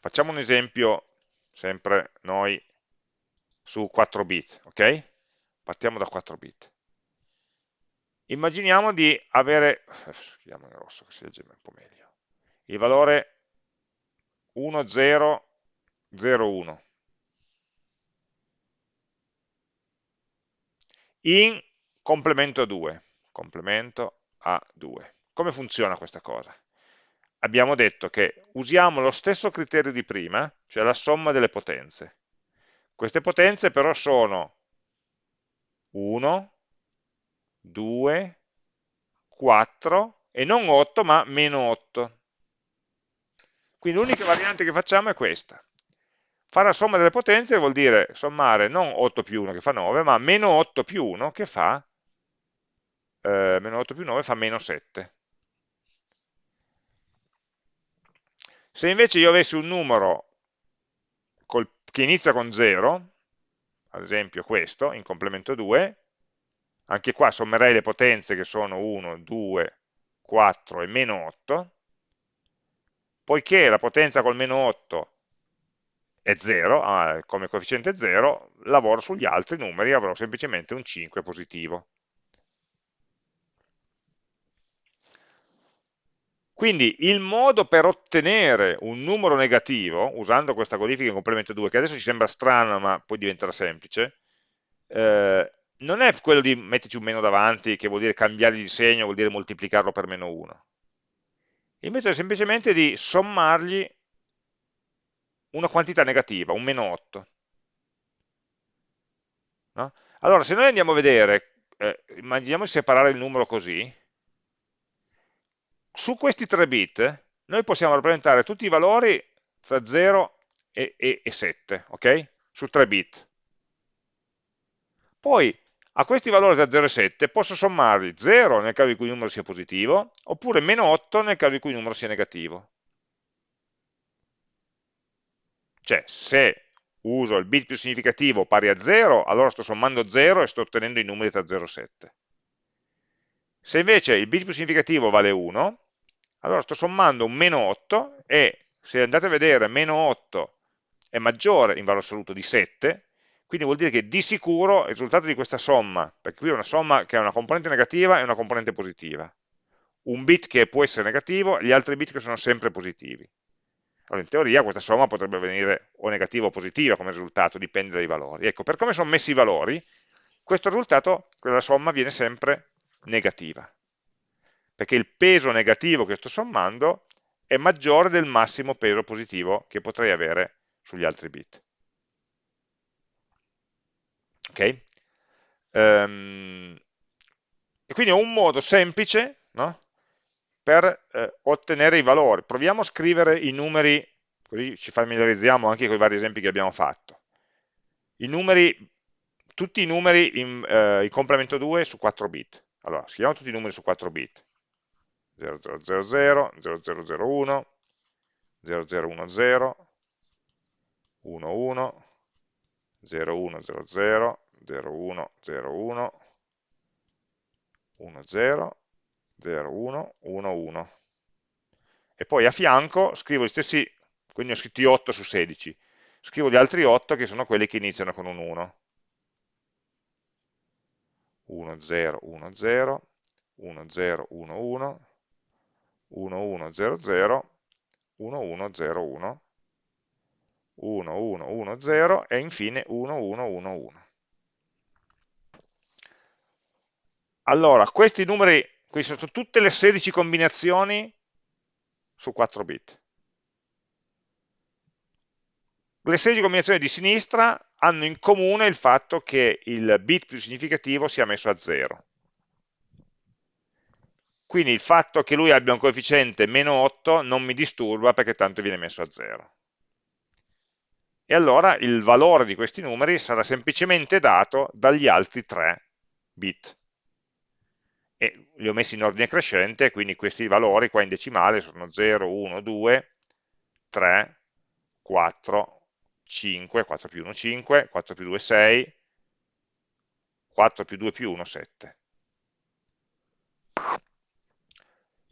facciamo un esempio, sempre noi, su 4 bit, ok? Partiamo da 4 bit. Immaginiamo di avere, scriviamo in rosso che si legge un po' meglio, il valore 1, 0, 0, 1. In complemento a 2, complemento a 2. Come funziona questa cosa? Abbiamo detto che usiamo lo stesso criterio di prima, cioè la somma delle potenze. Queste potenze però sono 1, 2, 4 e non 8 ma meno 8. Quindi l'unica variante che facciamo è questa. Fare la somma delle potenze vuol dire sommare non 8 più 1 che fa 9, ma meno 8 più 1 che fa, eh, meno 8 più 9 fa meno 7. Se invece io avessi un numero che inizia con 0, ad esempio questo, in complemento 2, anche qua sommerei le potenze che sono 1, 2, 4 e meno 8, poiché la potenza col meno 8 è 0, ah, come coefficiente 0, lavoro sugli altri numeri e avrò semplicemente un 5 positivo. Quindi il modo per ottenere un numero negativo, usando questa codifica in complemento 2, che adesso ci sembra strana ma poi diventerà semplice, eh, non è quello di metterci un meno davanti, che vuol dire cambiare di segno, vuol dire moltiplicarlo per meno 1. Il metodo è semplicemente di sommargli una quantità negativa, un meno 8. No? Allora, se noi andiamo a vedere, eh, immaginiamo di separare il numero così, su questi 3 bit noi possiamo rappresentare tutti i valori tra 0 e, e, e 7, ok? Su 3 bit. Poi a questi valori da 0 e 7 posso sommarli 0 nel caso in cui il numero sia positivo, oppure meno 8 nel caso in cui il numero sia negativo. Cioè, se uso il bit più significativo pari a 0, allora sto sommando 0 e sto ottenendo i numeri tra 0 e 7. Se invece il bit più significativo vale 1, allora sto sommando un meno 8 e se andate a vedere meno 8 è maggiore in valore assoluto di 7, quindi vuol dire che di sicuro il risultato di questa somma, perché qui è una somma che ha una componente negativa e una componente positiva, un bit che può essere negativo e gli altri bit che sono sempre positivi. Allora in teoria questa somma potrebbe venire o negativa o positiva come risultato, dipende dai valori. Ecco, per come sono messi i valori, questo risultato, quella somma viene sempre negativa perché il peso negativo che sto sommando è maggiore del massimo peso positivo che potrei avere sugli altri bit. Ok? Um, e quindi ho un modo semplice no? per eh, ottenere i valori. Proviamo a scrivere i numeri, così ci familiarizziamo anche con i vari esempi che abbiamo fatto. I numeri, tutti i numeri in, eh, in complemento 2 su 4 bit. Allora, scriviamo tutti i numeri su 4 bit. 0000, 0001, 0010, 11, 0100, 0101, 10, 01, 11. E poi a fianco scrivo gli stessi, quindi ho scritti 8 su 16, scrivo gli altri 8 che sono quelli che iniziano con un 1. 1, 0, 1, 0, 1, 0, 1, 1, 1, 1, 0, 0, 1, 1, 0, 1, 1, 1, 1, 0 e infine 1, 1, 1, 1. Allora, questi numeri, queste sono tutte le 16 combinazioni su 4 bit. Le 16 combinazioni di sinistra hanno in comune il fatto che il bit più significativo sia messo a 0. Quindi il fatto che lui abbia un coefficiente meno 8 non mi disturba perché tanto viene messo a 0. E allora il valore di questi numeri sarà semplicemente dato dagli altri 3 bit e li ho messi in ordine crescente, quindi questi valori qua in decimale sono 0, 1, 2, 3, 4, 5, 4 più 1 5, 4 più 2 6, 4 più 2 più 1 7.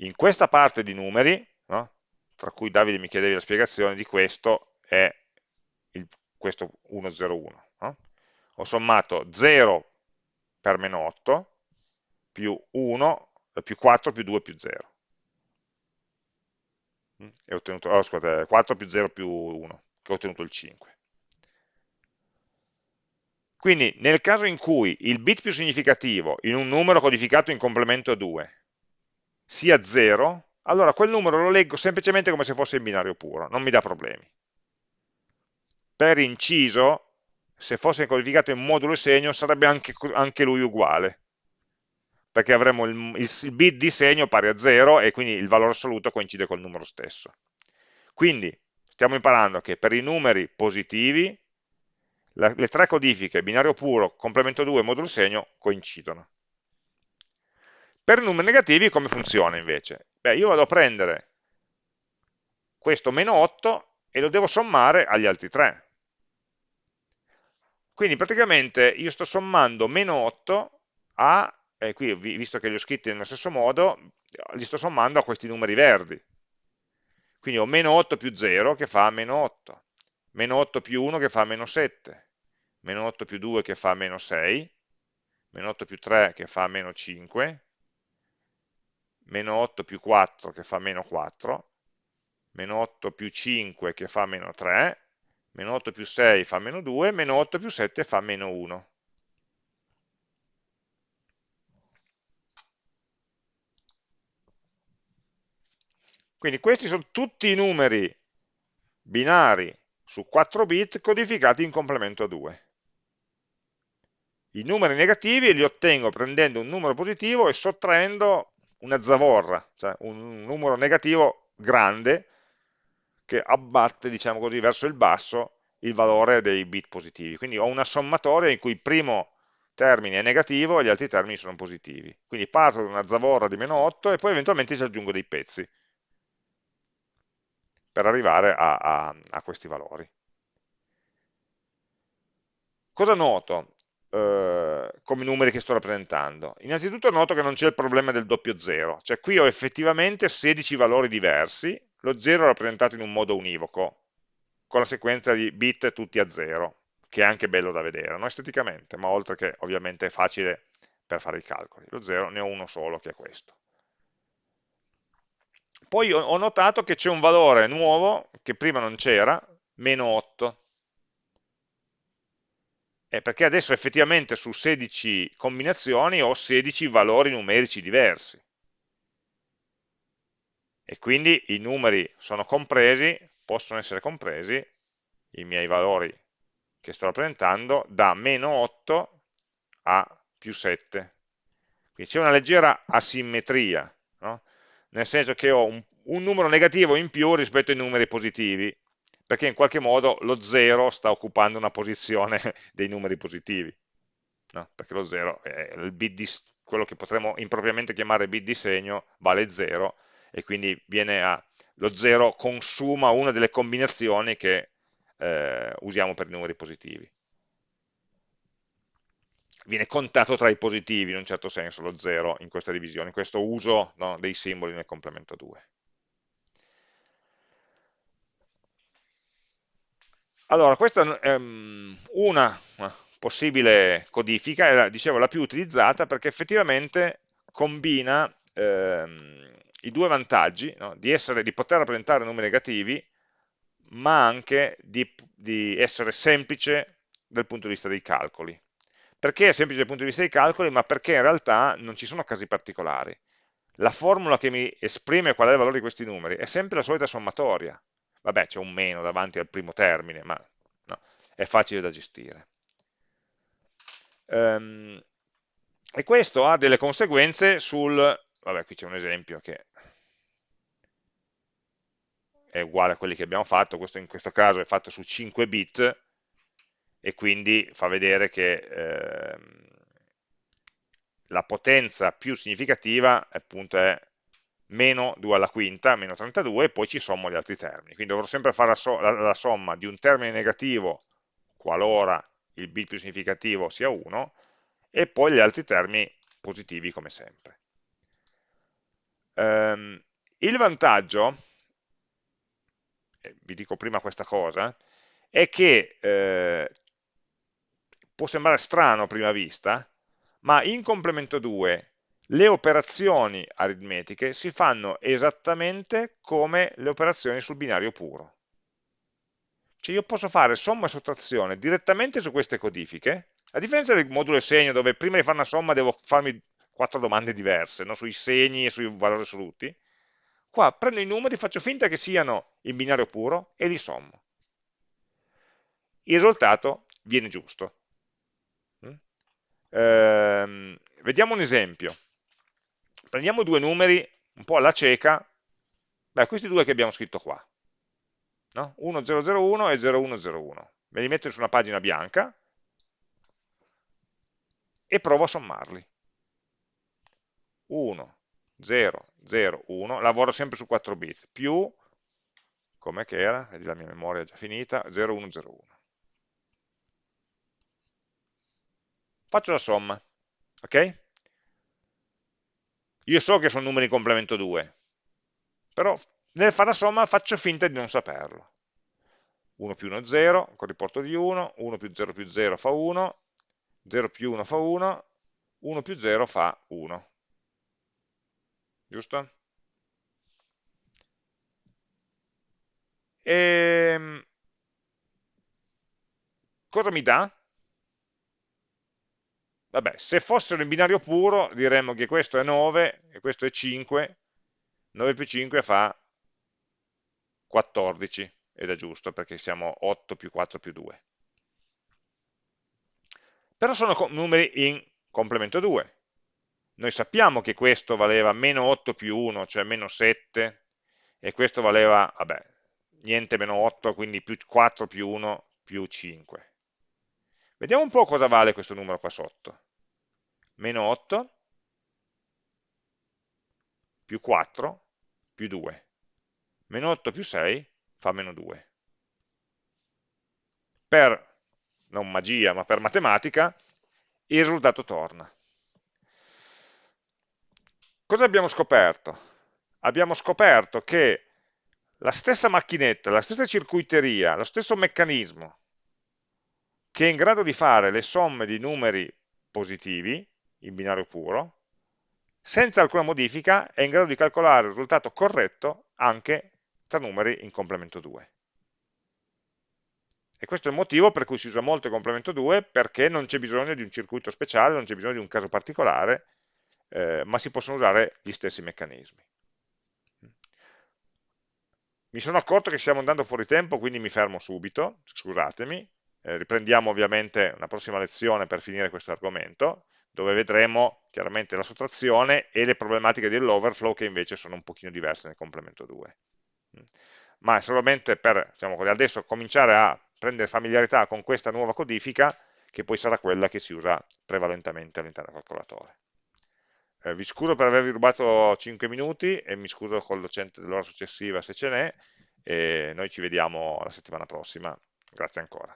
In questa parte di numeri, no, tra cui Davide mi chiedevi la spiegazione di questo, è il, questo 101. No? Ho sommato 0 per meno 8, più 1, eh, più 4 più 2 più 0. Mm? E ho ottenuto, oh, scusate, 4 più 0 più 1, che ho ottenuto il 5. Quindi nel caso in cui il bit più significativo in un numero codificato in complemento 2 sia 0, allora quel numero lo leggo semplicemente come se fosse in binario puro, non mi dà problemi. Per inciso, se fosse codificato in modulo e segno, sarebbe anche, anche lui uguale perché avremo il, il, il bit di segno pari a 0 e quindi il valore assoluto coincide col numero stesso. Quindi stiamo imparando che per i numeri positivi la, le tre codifiche, binario puro, complemento 2 e modulo segno, coincidono. Per numeri negativi come funziona invece? Beh, io vado a prendere questo meno 8 e lo devo sommare agli altri 3. Quindi praticamente io sto sommando meno 8 a e qui visto che li ho scritti nello stesso modo, li sto sommando a questi numeri verdi. Quindi ho meno 8 più 0 che fa meno 8, meno 8 più 1 che fa meno 7, meno 8 più 2 che fa meno 6, meno 8 più 3 che fa meno 5, meno 8 più 4 che fa meno 4, meno 8 più 5 che fa meno 3, meno 8 più 6 fa meno 2, meno 8 più 7 fa meno 1. Quindi questi sono tutti i numeri binari su 4 bit codificati in complemento a 2. I numeri negativi li ottengo prendendo un numero positivo e sottraendo una zavorra, cioè un numero negativo grande che abbatte, diciamo così, verso il basso il valore dei bit positivi. Quindi ho una sommatoria in cui il primo termine è negativo e gli altri termini sono positivi. Quindi parto da una zavorra di meno 8 e poi eventualmente ci aggiungo dei pezzi per arrivare a, a, a questi valori. Cosa noto eh, come numeri che sto rappresentando? Innanzitutto noto che non c'è il problema del doppio zero, cioè qui ho effettivamente 16 valori diversi, lo zero è rappresentato in un modo univoco, con la sequenza di bit tutti a zero, che è anche bello da vedere, non esteticamente, ma oltre che ovviamente è facile per fare i calcoli. Lo zero ne ho uno solo, che è questo. Poi ho notato che c'è un valore nuovo, che prima non c'era, meno 8. Eh, perché adesso effettivamente su 16 combinazioni ho 16 valori numerici diversi. E quindi i numeri sono compresi, possono essere compresi, i miei valori che sto rappresentando, da meno 8 a più 7. Quindi c'è una leggera asimmetria. No? nel senso che ho un, un numero negativo in più rispetto ai numeri positivi, perché in qualche modo lo 0 sta occupando una posizione dei numeri positivi, no? perché lo 0 è di, quello che potremmo impropriamente chiamare bit di segno, vale 0, e quindi a, lo 0 consuma una delle combinazioni che eh, usiamo per i numeri positivi viene contato tra i positivi in un certo senso lo 0 in questa divisione, in questo uso no, dei simboli nel complemento 2. Allora, questa è mm, una possibile codifica, è dicevo la più utilizzata perché effettivamente combina ehm, i due vantaggi no? di, essere, di, poter rappresentare numeri negativi ma anche di, di essere semplice dal punto di vista dei calcoli. Perché è semplice dal punto di vista dei calcoli? Ma perché in realtà non ci sono casi particolari. La formula che mi esprime qual è il valore di questi numeri è sempre la solita sommatoria. Vabbè, c'è un meno davanti al primo termine, ma no, è facile da gestire. Um, e questo ha delle conseguenze sul... Vabbè, qui c'è un esempio che è uguale a quelli che abbiamo fatto, questo in questo caso è fatto su 5 bit, e quindi fa vedere che eh, la potenza più significativa appunto è meno 2 alla quinta, meno 32, e poi ci sommo gli altri termini. Quindi dovrò sempre fare la, so la, la somma di un termine negativo qualora il bit più significativo sia 1, e poi gli altri termini positivi come sempre. Um, il vantaggio, vi dico prima questa cosa, è che eh, può sembrare strano a prima vista, ma in complemento 2 le operazioni aritmetiche si fanno esattamente come le operazioni sul binario puro. Cioè io posso fare somma e sottrazione direttamente su queste codifiche, a differenza del modulo segno dove prima di fare una somma devo farmi quattro domande diverse, no? sui segni e sui valori assoluti, qua prendo i numeri, faccio finta che siano in binario puro e li sommo. Il risultato viene giusto, Ehm, vediamo un esempio. Prendiamo due numeri un po' alla cieca, beh, questi due che abbiamo scritto qua, no? 1001 e 0101. Me li metto su una pagina bianca e provo a sommarli. 1, 0, 0, 1, lavoro sempre su 4 bit, più, com'è che era? Vedi la mia memoria è già finita, 0, 1, 0, 1. faccio la somma, ok? Io so che sono numeri in complemento 2, però nel fare la somma faccio finta di non saperlo. 1 più 1 è 0, con riporto di 1, 1 più 0 più 0 fa 1, 0 più 1 fa 1, 1 più 0 fa 1. Giusto? E... Ehm, cosa mi dà? Vabbè, se fossero in binario puro diremmo che questo è 9 e questo è 5, 9 più 5 fa 14, ed è giusto perché siamo 8 più 4 più 2. Però sono numeri in complemento 2. Noi sappiamo che questo valeva meno 8 più 1, cioè meno 7, e questo valeva, vabbè, niente meno 8, quindi più 4 più 1 più 5. Vediamo un po' cosa vale questo numero qua sotto. Meno 8 più 4 più 2. Meno 8 più 6 fa meno 2. Per, non magia, ma per matematica, il risultato torna. Cosa abbiamo scoperto? Abbiamo scoperto che la stessa macchinetta, la stessa circuiteria, lo stesso meccanismo che è in grado di fare le somme di numeri positivi in binario puro, senza alcuna modifica è in grado di calcolare il risultato corretto anche tra numeri in complemento 2. E questo è il motivo per cui si usa molto il complemento 2, perché non c'è bisogno di un circuito speciale, non c'è bisogno di un caso particolare, eh, ma si possono usare gli stessi meccanismi. Mi sono accorto che stiamo andando fuori tempo, quindi mi fermo subito, scusatemi, eh, riprendiamo ovviamente una prossima lezione per finire questo argomento, dove vedremo chiaramente la sottrazione e le problematiche dell'overflow che invece sono un pochino diverse nel complemento 2. Ma è solamente per diciamo adesso cominciare a prendere familiarità con questa nuova codifica che poi sarà quella che si usa prevalentemente all'interno del calcolatore. Eh, vi scuso per avervi rubato 5 minuti e mi scuso col docente dell'ora successiva se ce n'è e noi ci vediamo la settimana prossima. Grazie ancora.